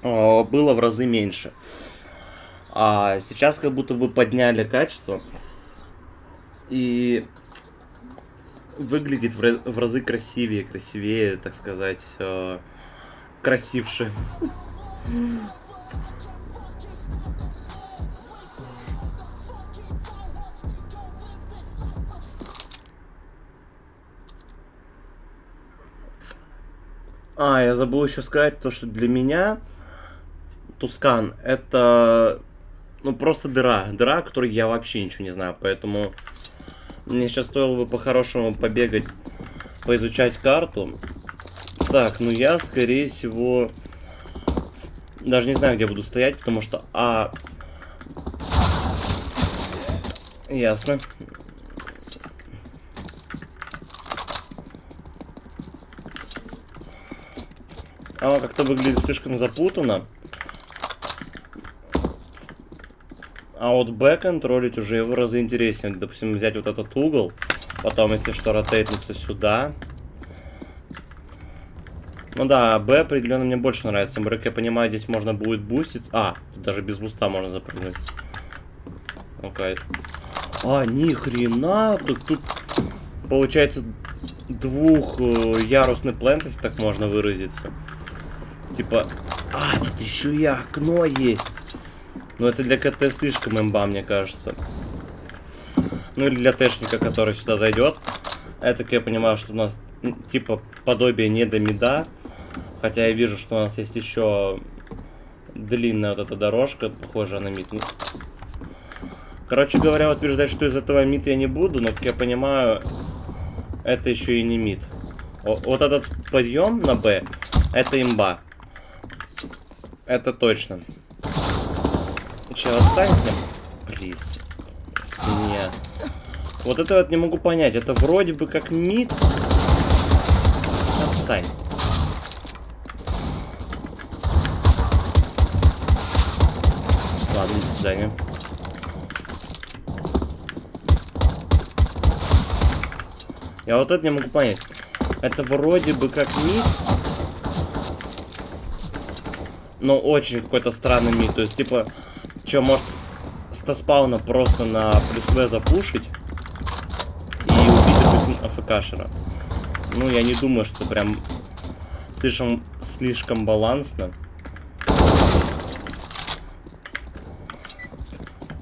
э, было в разы меньше. А сейчас как будто бы подняли качество. И выглядит в, в разы красивее, красивее, так сказать, э, красивше. А, я забыл еще сказать то, что для меня Тускан это ну просто дыра, дыра, о которой я вообще ничего не знаю, поэтому мне сейчас стоило бы по-хорошему побегать, поизучать карту. Так, ну я, скорее всего, даже не знаю, где буду стоять, потому что... А... Ясно. Оно как-то выглядит слишком запутанно. А вот Б контролить уже в разы интереснее. Допустим, взять вот этот угол, потом, если что, ротейтнуться сюда. Ну да, Б определенно мне больше нравится. Как я понимаю, здесь можно будет бустить. А, тут даже без буста можно запрыгнуть. Окей. А, ни хрена, тут, тут получается двухярусный плент, если так можно выразиться. Типа, а, тут еще и окно есть. Но это для КТ слишком имба, мне кажется. Ну или для Тэшника, который сюда зайдет. Это, я понимаю, что у нас м, типа подобие не до мида. Хотя я вижу, что у нас есть еще длинная вот эта дорожка, похожая на мид. Ну, Короче говоря, утверждать, что из этого мид я не буду, но, как я понимаю, это еще и не мид. Вот этот подъем на Б, это имба. Это точно. Отстань от меня? Плиз. Свинья. Вот это вот не могу понять. Это вроде бы как мид. Отстань. Ладно, до. Я вот это не могу понять. Это вроде бы как мид. Но очень какой-то странный мид. То есть, типа, что, может, стаспауна просто на плюс В запушить и убить, допустим, АФКшера. Ну, я не думаю, что прям слишком, слишком балансно.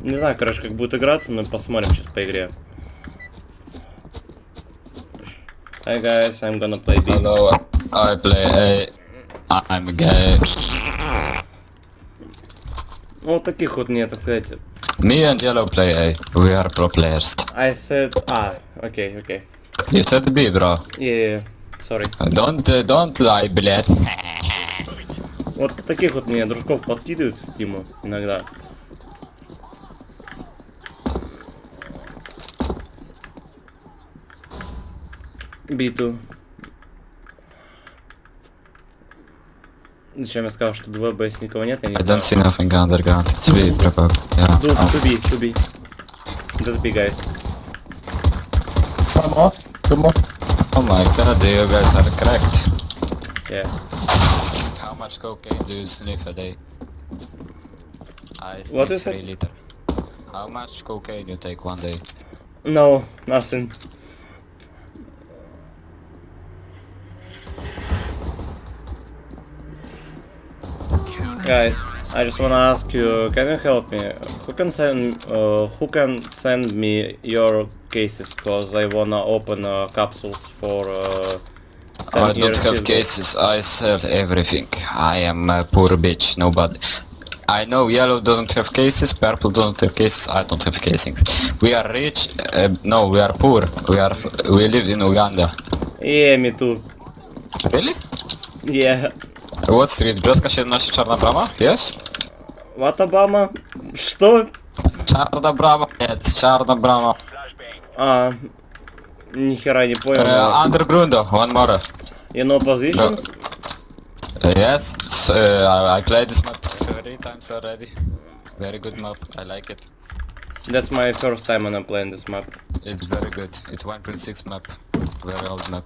Не знаю, короче, как будет играться, но посмотрим сейчас по игре. Hi guys, I'm gonna play B. Hello, I play A. I'm gay. Вот таких вот мне, так сказать. Me and Yellow play A. We are pro players. I said... А, окей, окей. You said B, bro. Yeah, sorry. Don't uh, don't lie, блядь. Вот таких вот мне дружков подкидывают в Тиму иногда. Биту. Зачем я сказал, что 2 Б никого нет, я не I знаю. don't see nothing underground. It's B, probably. Yeah. Ду, Oh. to be, to be. Just be, guys. Come on, come on. oh my god, you guys are cracked. Yeah. How much cocaine do you sniff a day? I sniff What is 3 it? liter. How much cocaine you take one day? No, nothing. Guys, I just wanna ask you, can you help me? Who can send, uh, who can send me your cases? Cause I wanna open uh, capsules for. Uh, I don't have cases, I sell everything. I am a poor bitch, nobody. I know yellow doesn't have cases, purple doesn't have cases, I don't have casings. We are rich, uh, no, we are poor. We are, we live in Uganda. Yeah, me too. Really? Yeah. What street? Brzeska 17 Czarna Brama? Yes? What Obama? Что? Brama? Нет, Brama. А, нихера не понял. Uh, Undergrundo, one more. You know positions? Uh, yes, s- uh, I played this map three times already. Very good map, I like it. That's my first time when I'm playing this map. It's very good. It's 1.6 map. Very old map.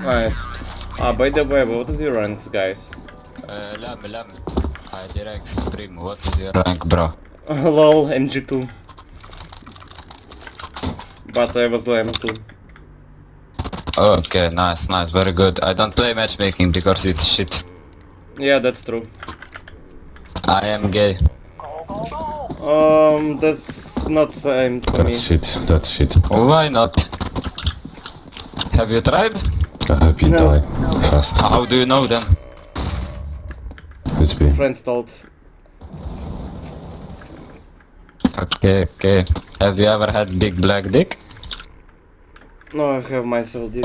Nice. Ah, by the way, what is your rank, guys? Uh, lam, lam. I direct stream. What is your rank, bro? [laughs] Lol, MG2. But I was lam too. Okay, nice, nice, very good. I don't play matchmaking because it's shit. Yeah, that's true. I am gay. Um, that's not same for me. That's shit. That's shit. Why not? Have you tried? I hope you No. die fast. How do you know then? It's me. Friends told. Okay, okay. Have you ever had big black dick? No, I have myself dick.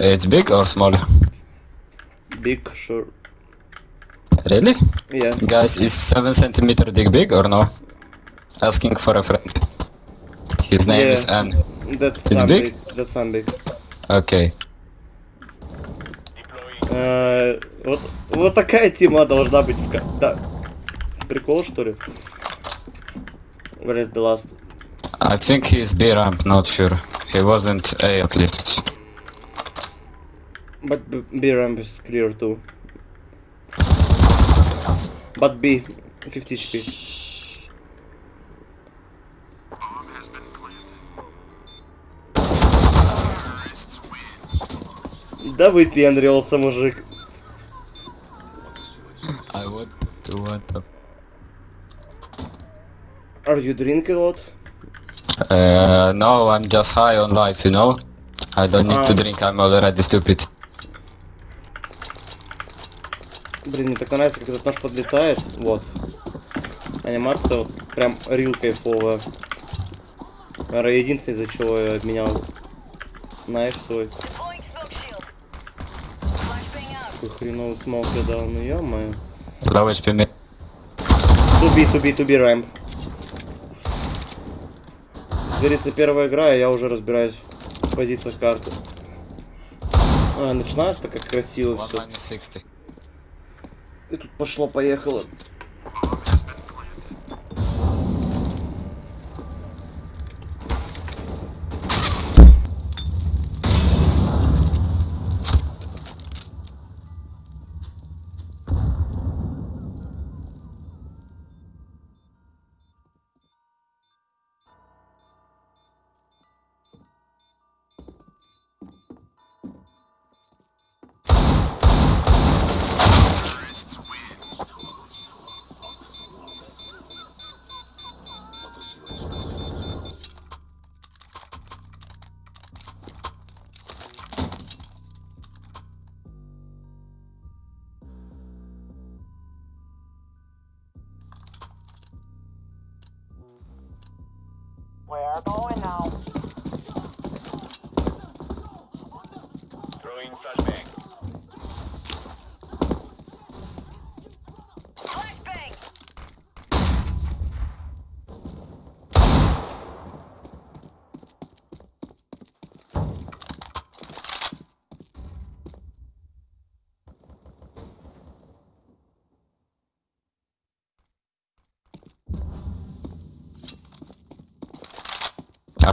It's big or small? Big, sure. Really? Yeah. Guys, is 7 centimeter dick big or no? Asking for a friend. His name Yeah. is N. That's It's big? big. That's some big. Okay. Э, вот, вот такая тема должна быть в Да. Прикол, что ли? Where is the last? I think he's B ramp, not sure. He wasn't A at least. But B, B ramp is clear too. But B, 50 HP. Да выпендрился, мужик. I want to want to. Are you drink a lot? Uh, no, I'm just high on life, you know? I don't need to Ah. drink, I'm already stupid. Блин, мне так нравится, как этот нож подлетает. Вот. Анимация вот прям рил кайфовая. Наверное, единственное, из-за чего я обменял найф свой. Deploying smoke shield. Flashbang out. Какой хреновый смог я дал, ну ё-моё. Low HP me. To be, to Говорится, первая игра, и я уже разбираюсь в позициях карты. А, начинается как красиво все. minus 60. И тут пошло-поехало.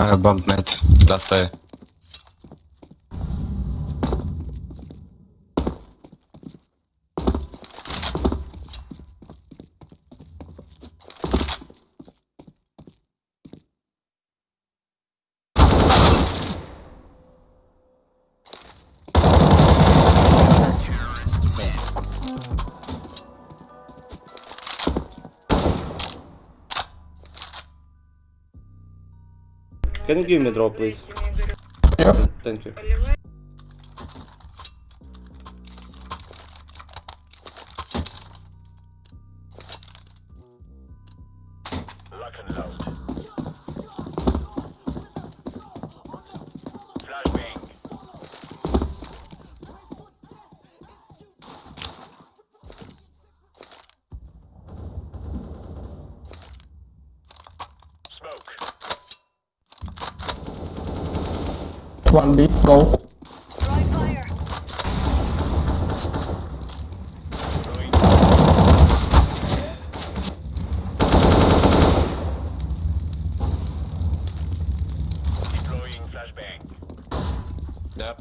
I bumped net last day. Eh, give me drop, please? Thank you.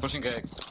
Pushing gag.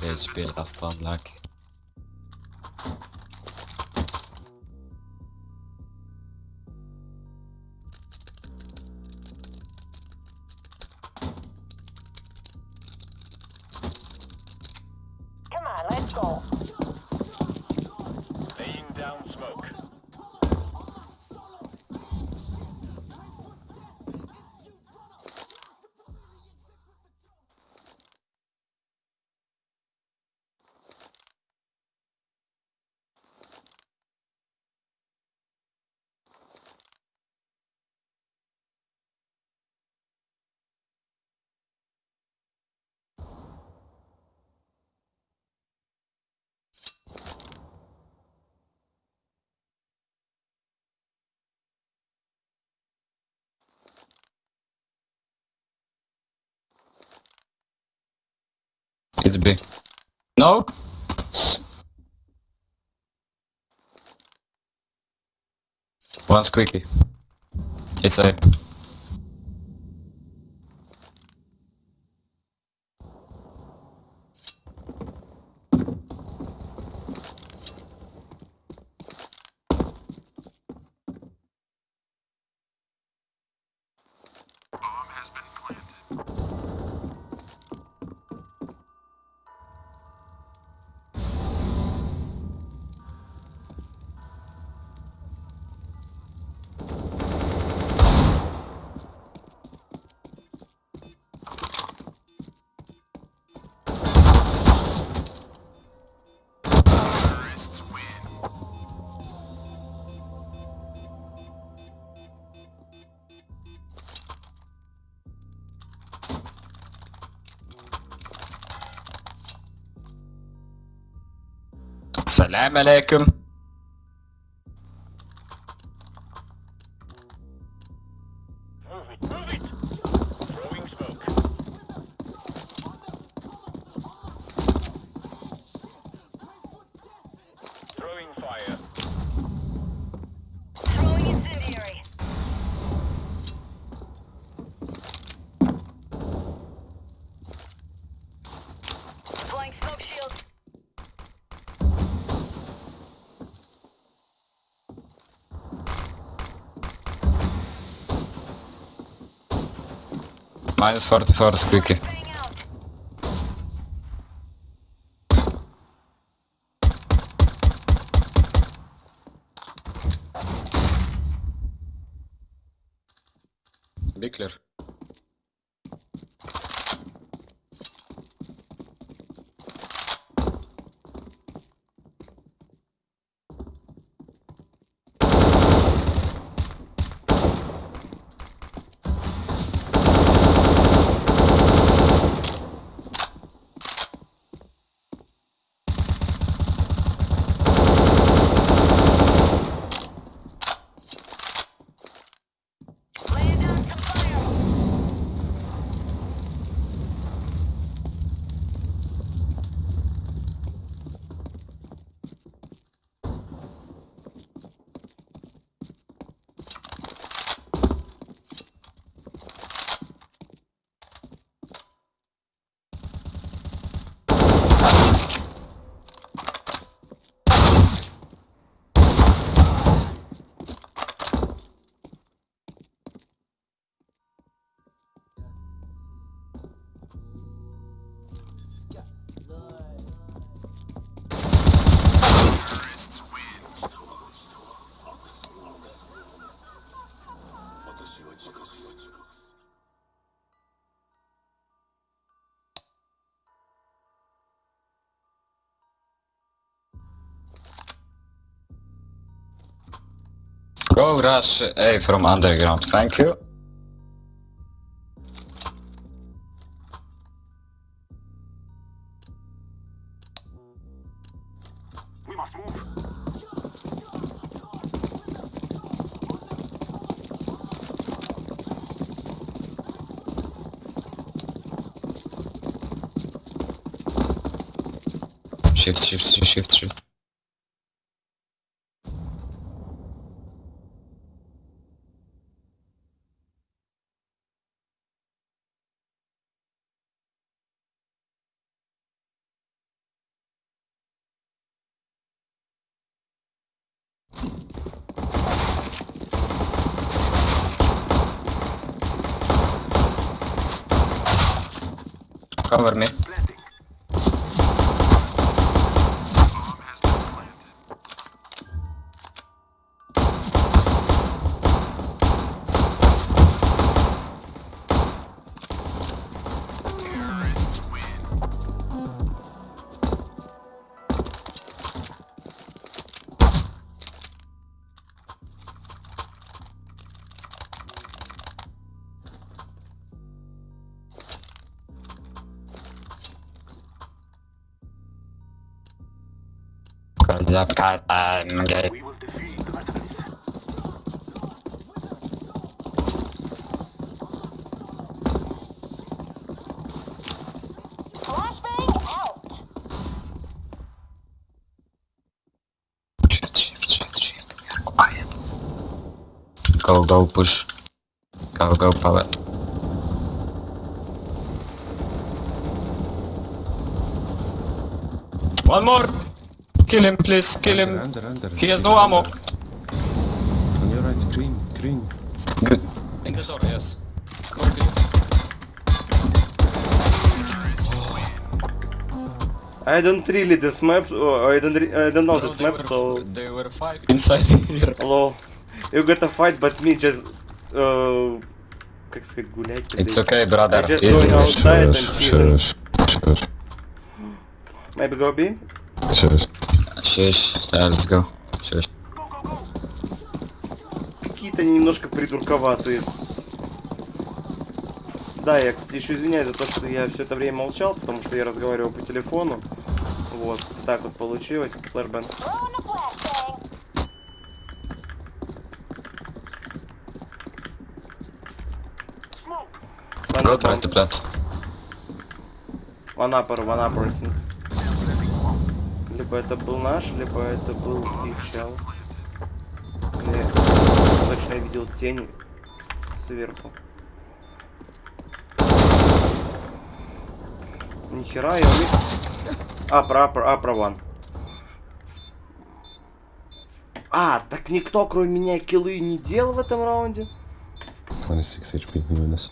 Eh, deze speler als Lak. It's B. No? One squeaky. It's A. السلام عليكم Reinfurt Fahrsbrücke Ras uh, from underground. Thank you. Shift, Shift, shift, shift, shift. Cover में Go, go, push. Go, go, power. One more! Kill him, please, kill him. Under, under. He has no ammo. On your right, green, green. Good. In the door, yes. I don't really this map, oh, I don't, re- I don't know this map, so... They were five inside [laughs] here. Hello. You got a fight, but me just... Uh, как сказать, гулять? It's okay, brother. I just Easy. going outside and Maybe go B? shush. Shush. Yeah, let's go. Shush. Какие-то они немножко придурковатые. Да, я, кстати, еще извиняюсь за то, что я все это время молчал, потому что я разговаривал по телефону. Вот, так вот получилось. Флэрбен. Throwing a flashbang. Smoke. Go try to plant. One upper, one upper, think. Либо это был наш, либо это был их чел. Я точно видел тень сверху. Нихера, я увидел. А, про upper, upper one. А, так никто, кроме меня, киллы не делал в этом раунде? 26 HP, minus.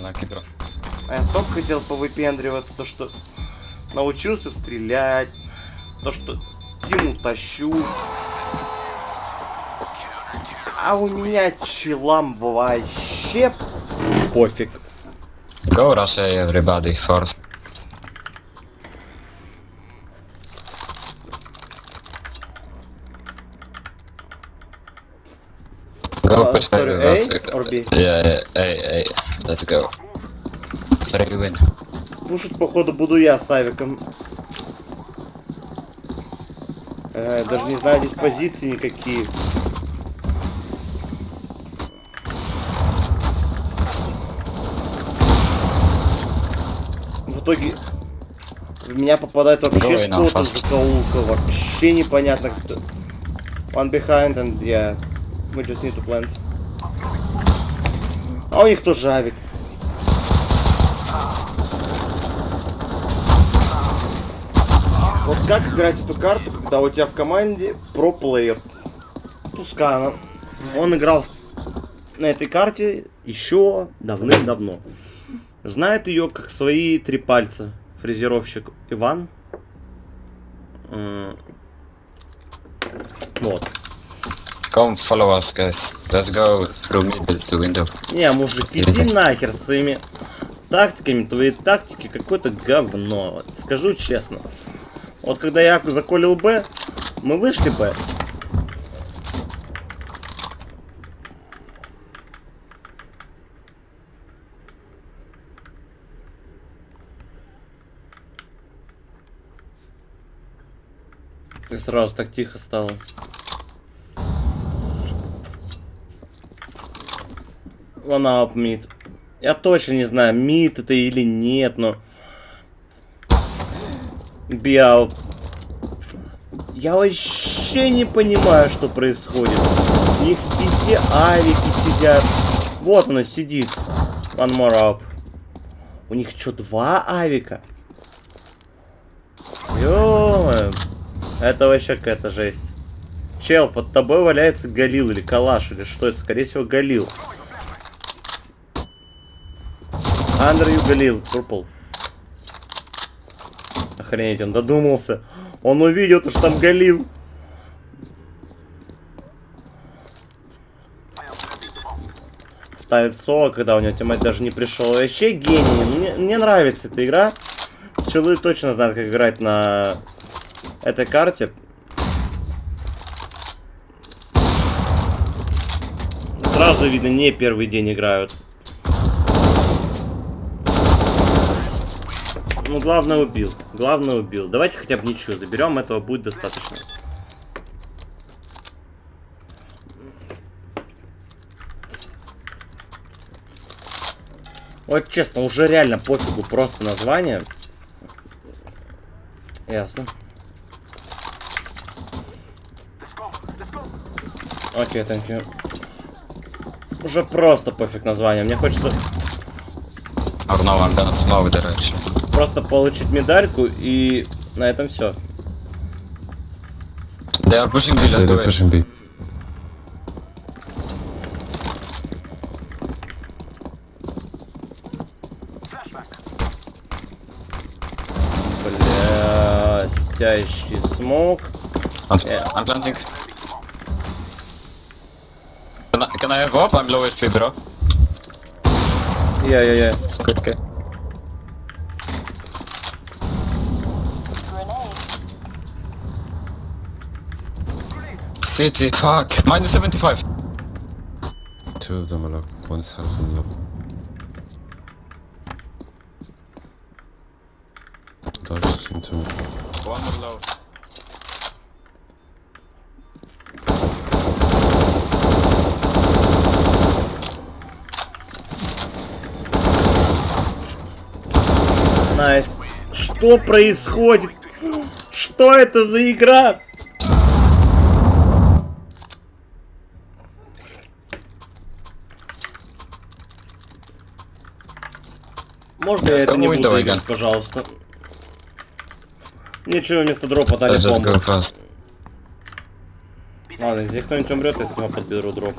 Unlucky, bro. А я только хотел повыпендриваться, то что научился стрелять, то что Тиму тащу. А у меня челам вообще пофиг. Go rush A, everybody, first. Go Uh, sorry, A, or B? Yeah, yeah. Let's go. Three win. Пушить, походу, буду я с Авиком. Э, даже не знаю здесь позиции никакие. В итоге в меня попадает вообще с какого-то закоулка. Вообще непонятно кто. One behind and yeah. We just need to plant. А у них тоже авик. Вот как играть эту карту, когда у тебя в команде про-плеер? Тускана. Он играл на этой карте еще давным-давно. Знает ее как свои три пальца. Фрезеровщик Иван. Вот. Come follow us, guys. Let's go through middle to window. Не, мужик, иди нахер с своими тактиками, твои тактики какое-то говно. Скажу честно. Вот когда я заколил Б, мы вышли Б. И сразу так тихо стало. One up mid. Я точно не знаю, мид это или нет, но... Биал. Я вообще не понимаю, что происходит. У них везде авики сидят. Вот она сидит. One more up. У них что, два авика? ё Это вообще какая-то жесть. Чел, под тобой валяется Галил или Калаш, или что это? Скорее всего, Галил. You, Галил, Purple. Охренеть, он додумался. Он увидел, то, что там Галил. Ставит соло, когда у него тиммейт даже не пришел. Вообще гений. Мне, мне нравится эта игра. Челы точно знают, как играть на этой карте. Сразу видно, не первый день играют. Ну, главное убил. Главное убил. Давайте хотя бы ничего заберем, этого будет достаточно. Вот честно, уже реально пофигу просто название. Ясно. Окей, thank you. Уже просто пофиг название. Мне хочется I'm gonna smoke direction. Просто получить медальку и на этом все. They are pushing B, let's go A. pushing B. Бля, стящий смог. I'm, Yeah. Planting. Can I, can I go up? I'm low HP, bro. Я-я-я. It's good, okay. City, fuck. Minus 75. Two of them are low. One's half low. Dodge into me. One more low. Найс. Что происходит? Что это за игра? Можно я это не буду давай, играть, Ган. пожалуйста? Ничего, вместо дропа дали бомбу. Ладно, здесь кто-нибудь умрет, я с него подберу дроп.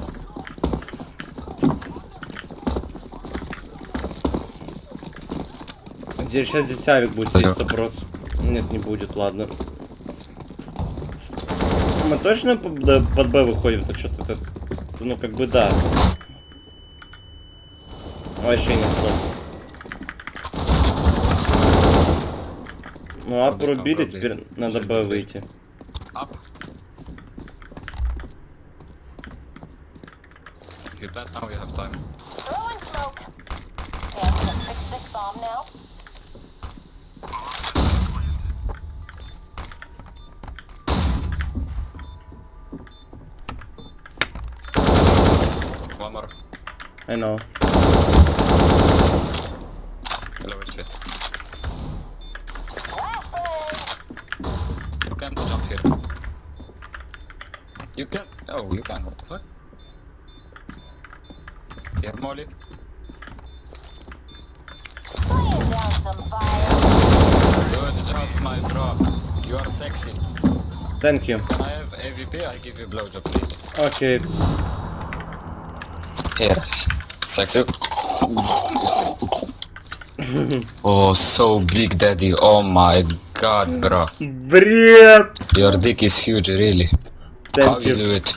Где сейчас здесь авик будет сидеть. 100%? Нет, не будет, ладно. Мы точно под, Б выходим? Это что-то это... Ну, как бы да. Вообще не слов. Ну, а порубили, пробей. теперь надо Б выйти. Up. If you plant now, we have time. Throwing smoke. And to fix this bomb now. One more. I know. You can. Oh, you can. What the fuck? You have Molly. Laying down some fire. Good job, my bro. You are sexy. Thank you. Can I have AVP? I give you blowjob, please. Окей. Here. Sexy. [laughs] oh, so big, daddy. Oh my god, bro. Бред! Your dick is huge, really. How Thank you you. do it?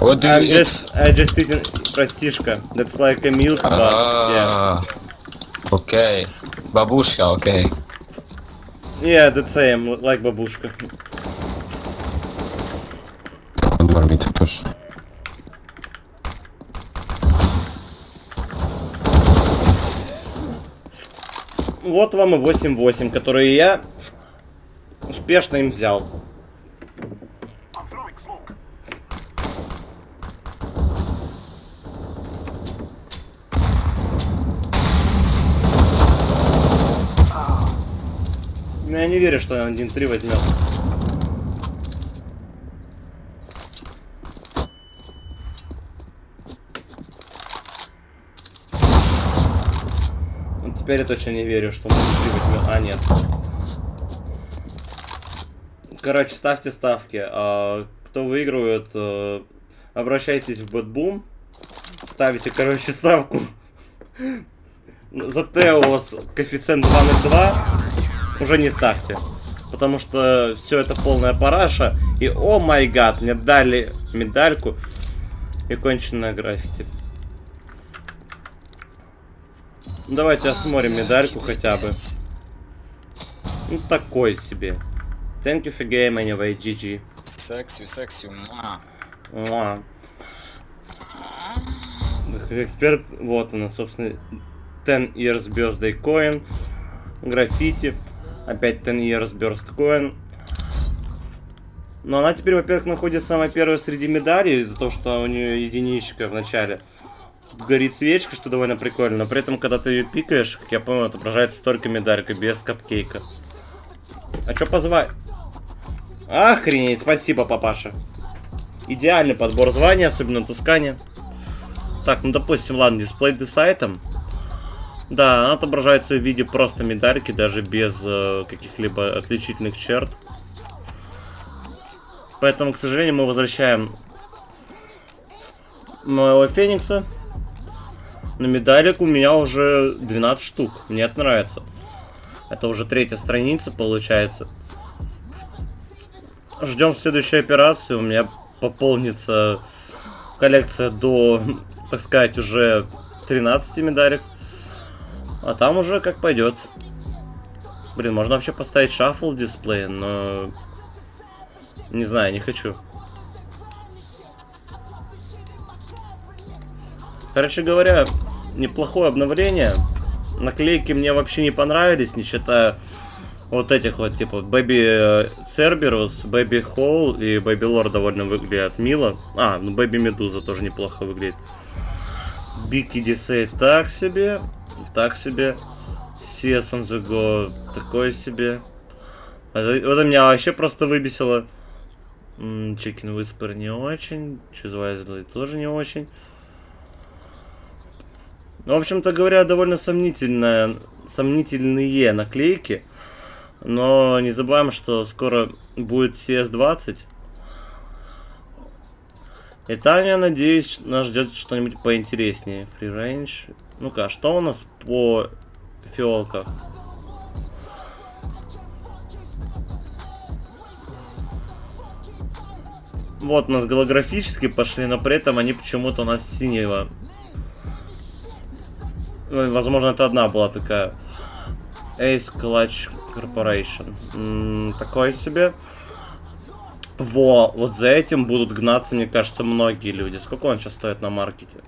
What do I'm you eat? just, I just eating простишка. That's like a milk, yeah. Ah, Okay. Babushka, okay. Yeah, the same, like бабушка. One more mid to push. Вот вам и 8-8, которые я успешно им взял. Но я не верю, что он 1-3 возьмет. Вот Теперь я точно не верю, что он 1-3 возьмет. А, нет. Короче, ставьте ставки. А, кто выигрывает, э, обращайтесь в Бэтбум. Ставите, короче, ставку. [laughs] За Тео с коэффициент 2.02 уже не ставьте. Потому что все это полная параша. И о май гад, мне дали медальку и конченное граффити. Ну, Давайте осмотрим медальку хотя бы. Ну такой себе. Thank you for game anyway, GG. Sexy, муа. Муа. Эксперт, вот она, собственно, 10 years birthday coin, граффити, опять 10 years burst coin. Но она теперь, во-первых, находится самая первая среди медалей, из-за того, что у нее единичка в начале. Горит свечка, что довольно прикольно, но при этом, когда ты ее пикаешь, как я помню, отображается только медалька, без капкейка. А чё позвать? Охренеть, спасибо, папаша. Идеальный подбор званий, особенно на Тускане. Так, ну допустим, ладно, дисплей десайтом. Да, она отображается в виде просто медальки, даже без э, каких-либо отличительных черт. Поэтому, к сожалению, мы возвращаем моего Феникса. На медалик у меня уже 12 штук. Мне это нравится. Это уже третья страница получается. Ждем следующей операции. У меня пополнится коллекция до, [laughs] так сказать, уже 13 медалек. А там уже как пойдет. Блин, можно вообще поставить шаффл дисплей, но... Не знаю, не хочу. Короче говоря, неплохое обновление. Наклейки мне вообще не понравились, не считая вот этих вот, типа, Baby Cerberus, Baby Hole и Baby Lore довольно выглядят мило. А, ну Baby Медуза тоже неплохо выглядит. Бики Дисей так себе, так себе. CS on the Go такое себе. Это- это меня вообще просто выбесило. Чикен Whisper не очень. Чизвайзли тоже не очень. Ну, в общем-то говоря, довольно сомнительная, сомнительные наклейки. Но не забываем, что скоро будет CS20. И там, я надеюсь, нас ждет что-нибудь поинтереснее. Free range. Ну-ка, а что у нас по фиолках? Вот у нас голографически пошли, но при этом они почему-то у нас синего. Возможно, это одна была такая. Ace Clutch Corporation. Такое себе. Во, вот за этим будут гнаться, мне кажется, многие люди. Сколько он сейчас стоит на маркете?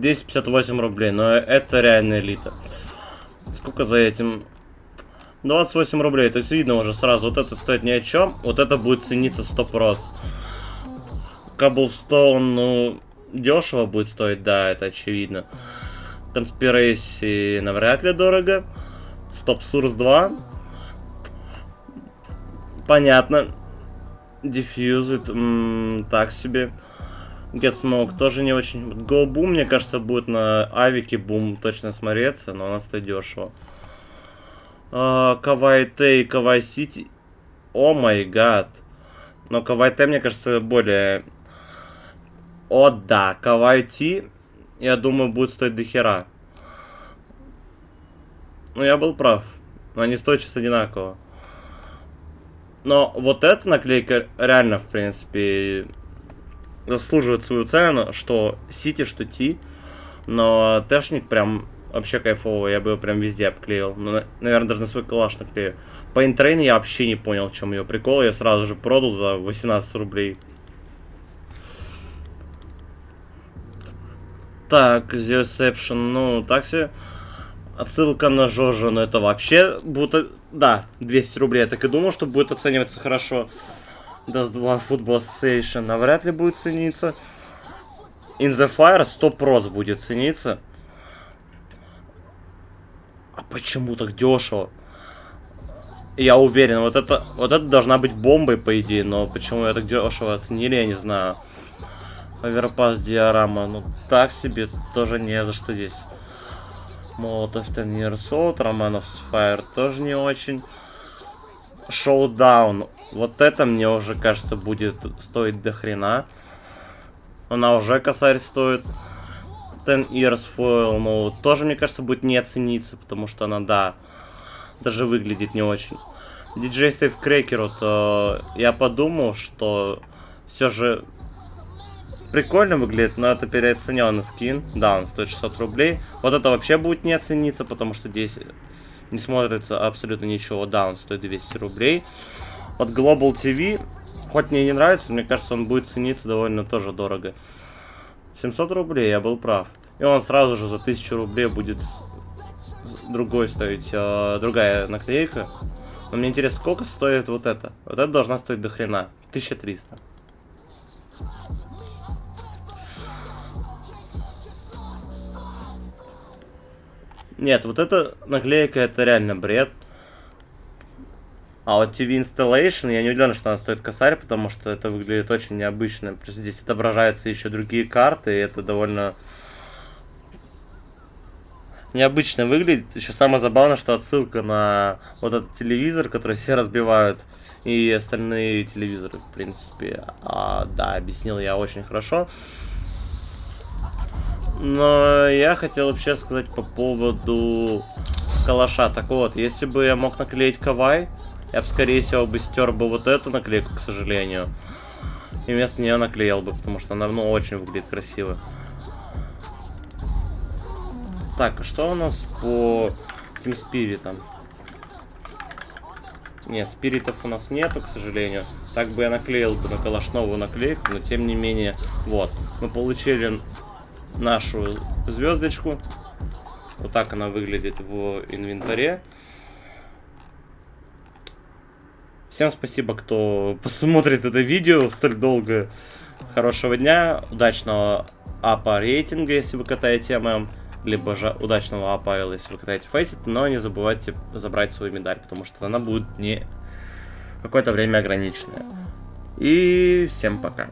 258 рублей, но это реально элита. Сколько за этим? 28 рублей, то есть видно уже сразу, вот это стоит ни о чем, вот это будет цениться 100%. Cobblestone, ну, дешево будет стоить, да, это очевидно. Conspiracy навряд ли дорого. Stop Source 2. Понятно. М, так себе. Get Smoke тоже не очень. Go Boom, мне кажется, будет на Авике Boom точно смотреться, но у нас это дешево. Кавай Т и Кавай Сити. О май гад. Но Кавай Т, мне кажется, более... О да, Кавай Ти, я думаю, будет стоить до хера. Ну, я был прав. Но они стоят сейчас одинаково. Но вот эта наклейка реально, в принципе, заслуживает свою цену, что Сити, что Ти. Но Тэшник прям вообще кайфово, я бы его прям везде обклеил. Ну, наверное, даже на свой калаш наклею. По я вообще не понял, в чем ее прикол. Я сразу же продал за 18 рублей. Так, Zioception, ну, так себе. Отсылка на Жожа, но это вообще будто... Да, 200 рублей, я так и думал, что будет оцениваться хорошо. Dust 2 Football Association навряд ли будет цениться. In the Fire 100% будет цениться. А почему так дешево? Я уверен, вот это, вот это должна быть бомбой, по идее, но почему я так дешево оценили, я не знаю. Оверпас диорама, ну так себе, тоже не за что здесь. Молотов Old, Романов Fire тоже не очень. Шоудаун, вот это мне уже кажется будет стоить до хрена. Она уже косарь стоит. Ten Years Foil, ну тоже мне кажется будет не оцениться, потому что она, да, даже выглядит не очень. DJ Safe Cracker, вот, э, я подумал, что все же прикольно выглядит, но это переоцененный скин. Да, он стоит 600 рублей. Вот это вообще будет не оцениться, потому что здесь не смотрится абсолютно ничего. Да, он стоит 200 рублей. Вот Global TV, хоть мне не нравится, мне кажется, он будет цениться довольно тоже дорого. 700 рублей, я был прав. И он сразу же за 1000 рублей будет другой стоить, э, другая наклейка. Но мне интересно, сколько стоит вот это? Вот это должна стоить до хрена. 1300. Нет, вот эта наклейка это реально бред. А вот TV Installation, я не удивлен, что она стоит косарь, потому что это выглядит очень необычно. Плюс здесь отображаются еще другие карты, и это довольно необычно выглядит. Еще самое забавное, что отсылка на вот этот телевизор, который все разбивают, и остальные телевизоры, в принципе. А, да, объяснил я очень хорошо. Но я хотел вообще сказать по поводу калаша. Так вот, если бы я мог наклеить кавай, я бы, скорее всего, бы стер бы вот эту наклейку, к сожалению. И вместо нее наклеил бы, потому что она, ну, очень выглядит красиво. Так, а что у нас по этим спиритам? Нет, спиритов у нас нету, к сожалению. Так бы я наклеил бы на калаш новую наклейку, но тем не менее, вот. Мы получили нашу звездочку. Вот так она выглядит в инвентаре. Всем спасибо, кто посмотрит это видео столь долго. Хорошего дня, удачного апа рейтинга, если вы катаете ММ либо же удачного апайла, если вы катаете фейсит, но не забывайте забрать свою медаль, потому что она будет не какое-то время ограниченная. И всем пока.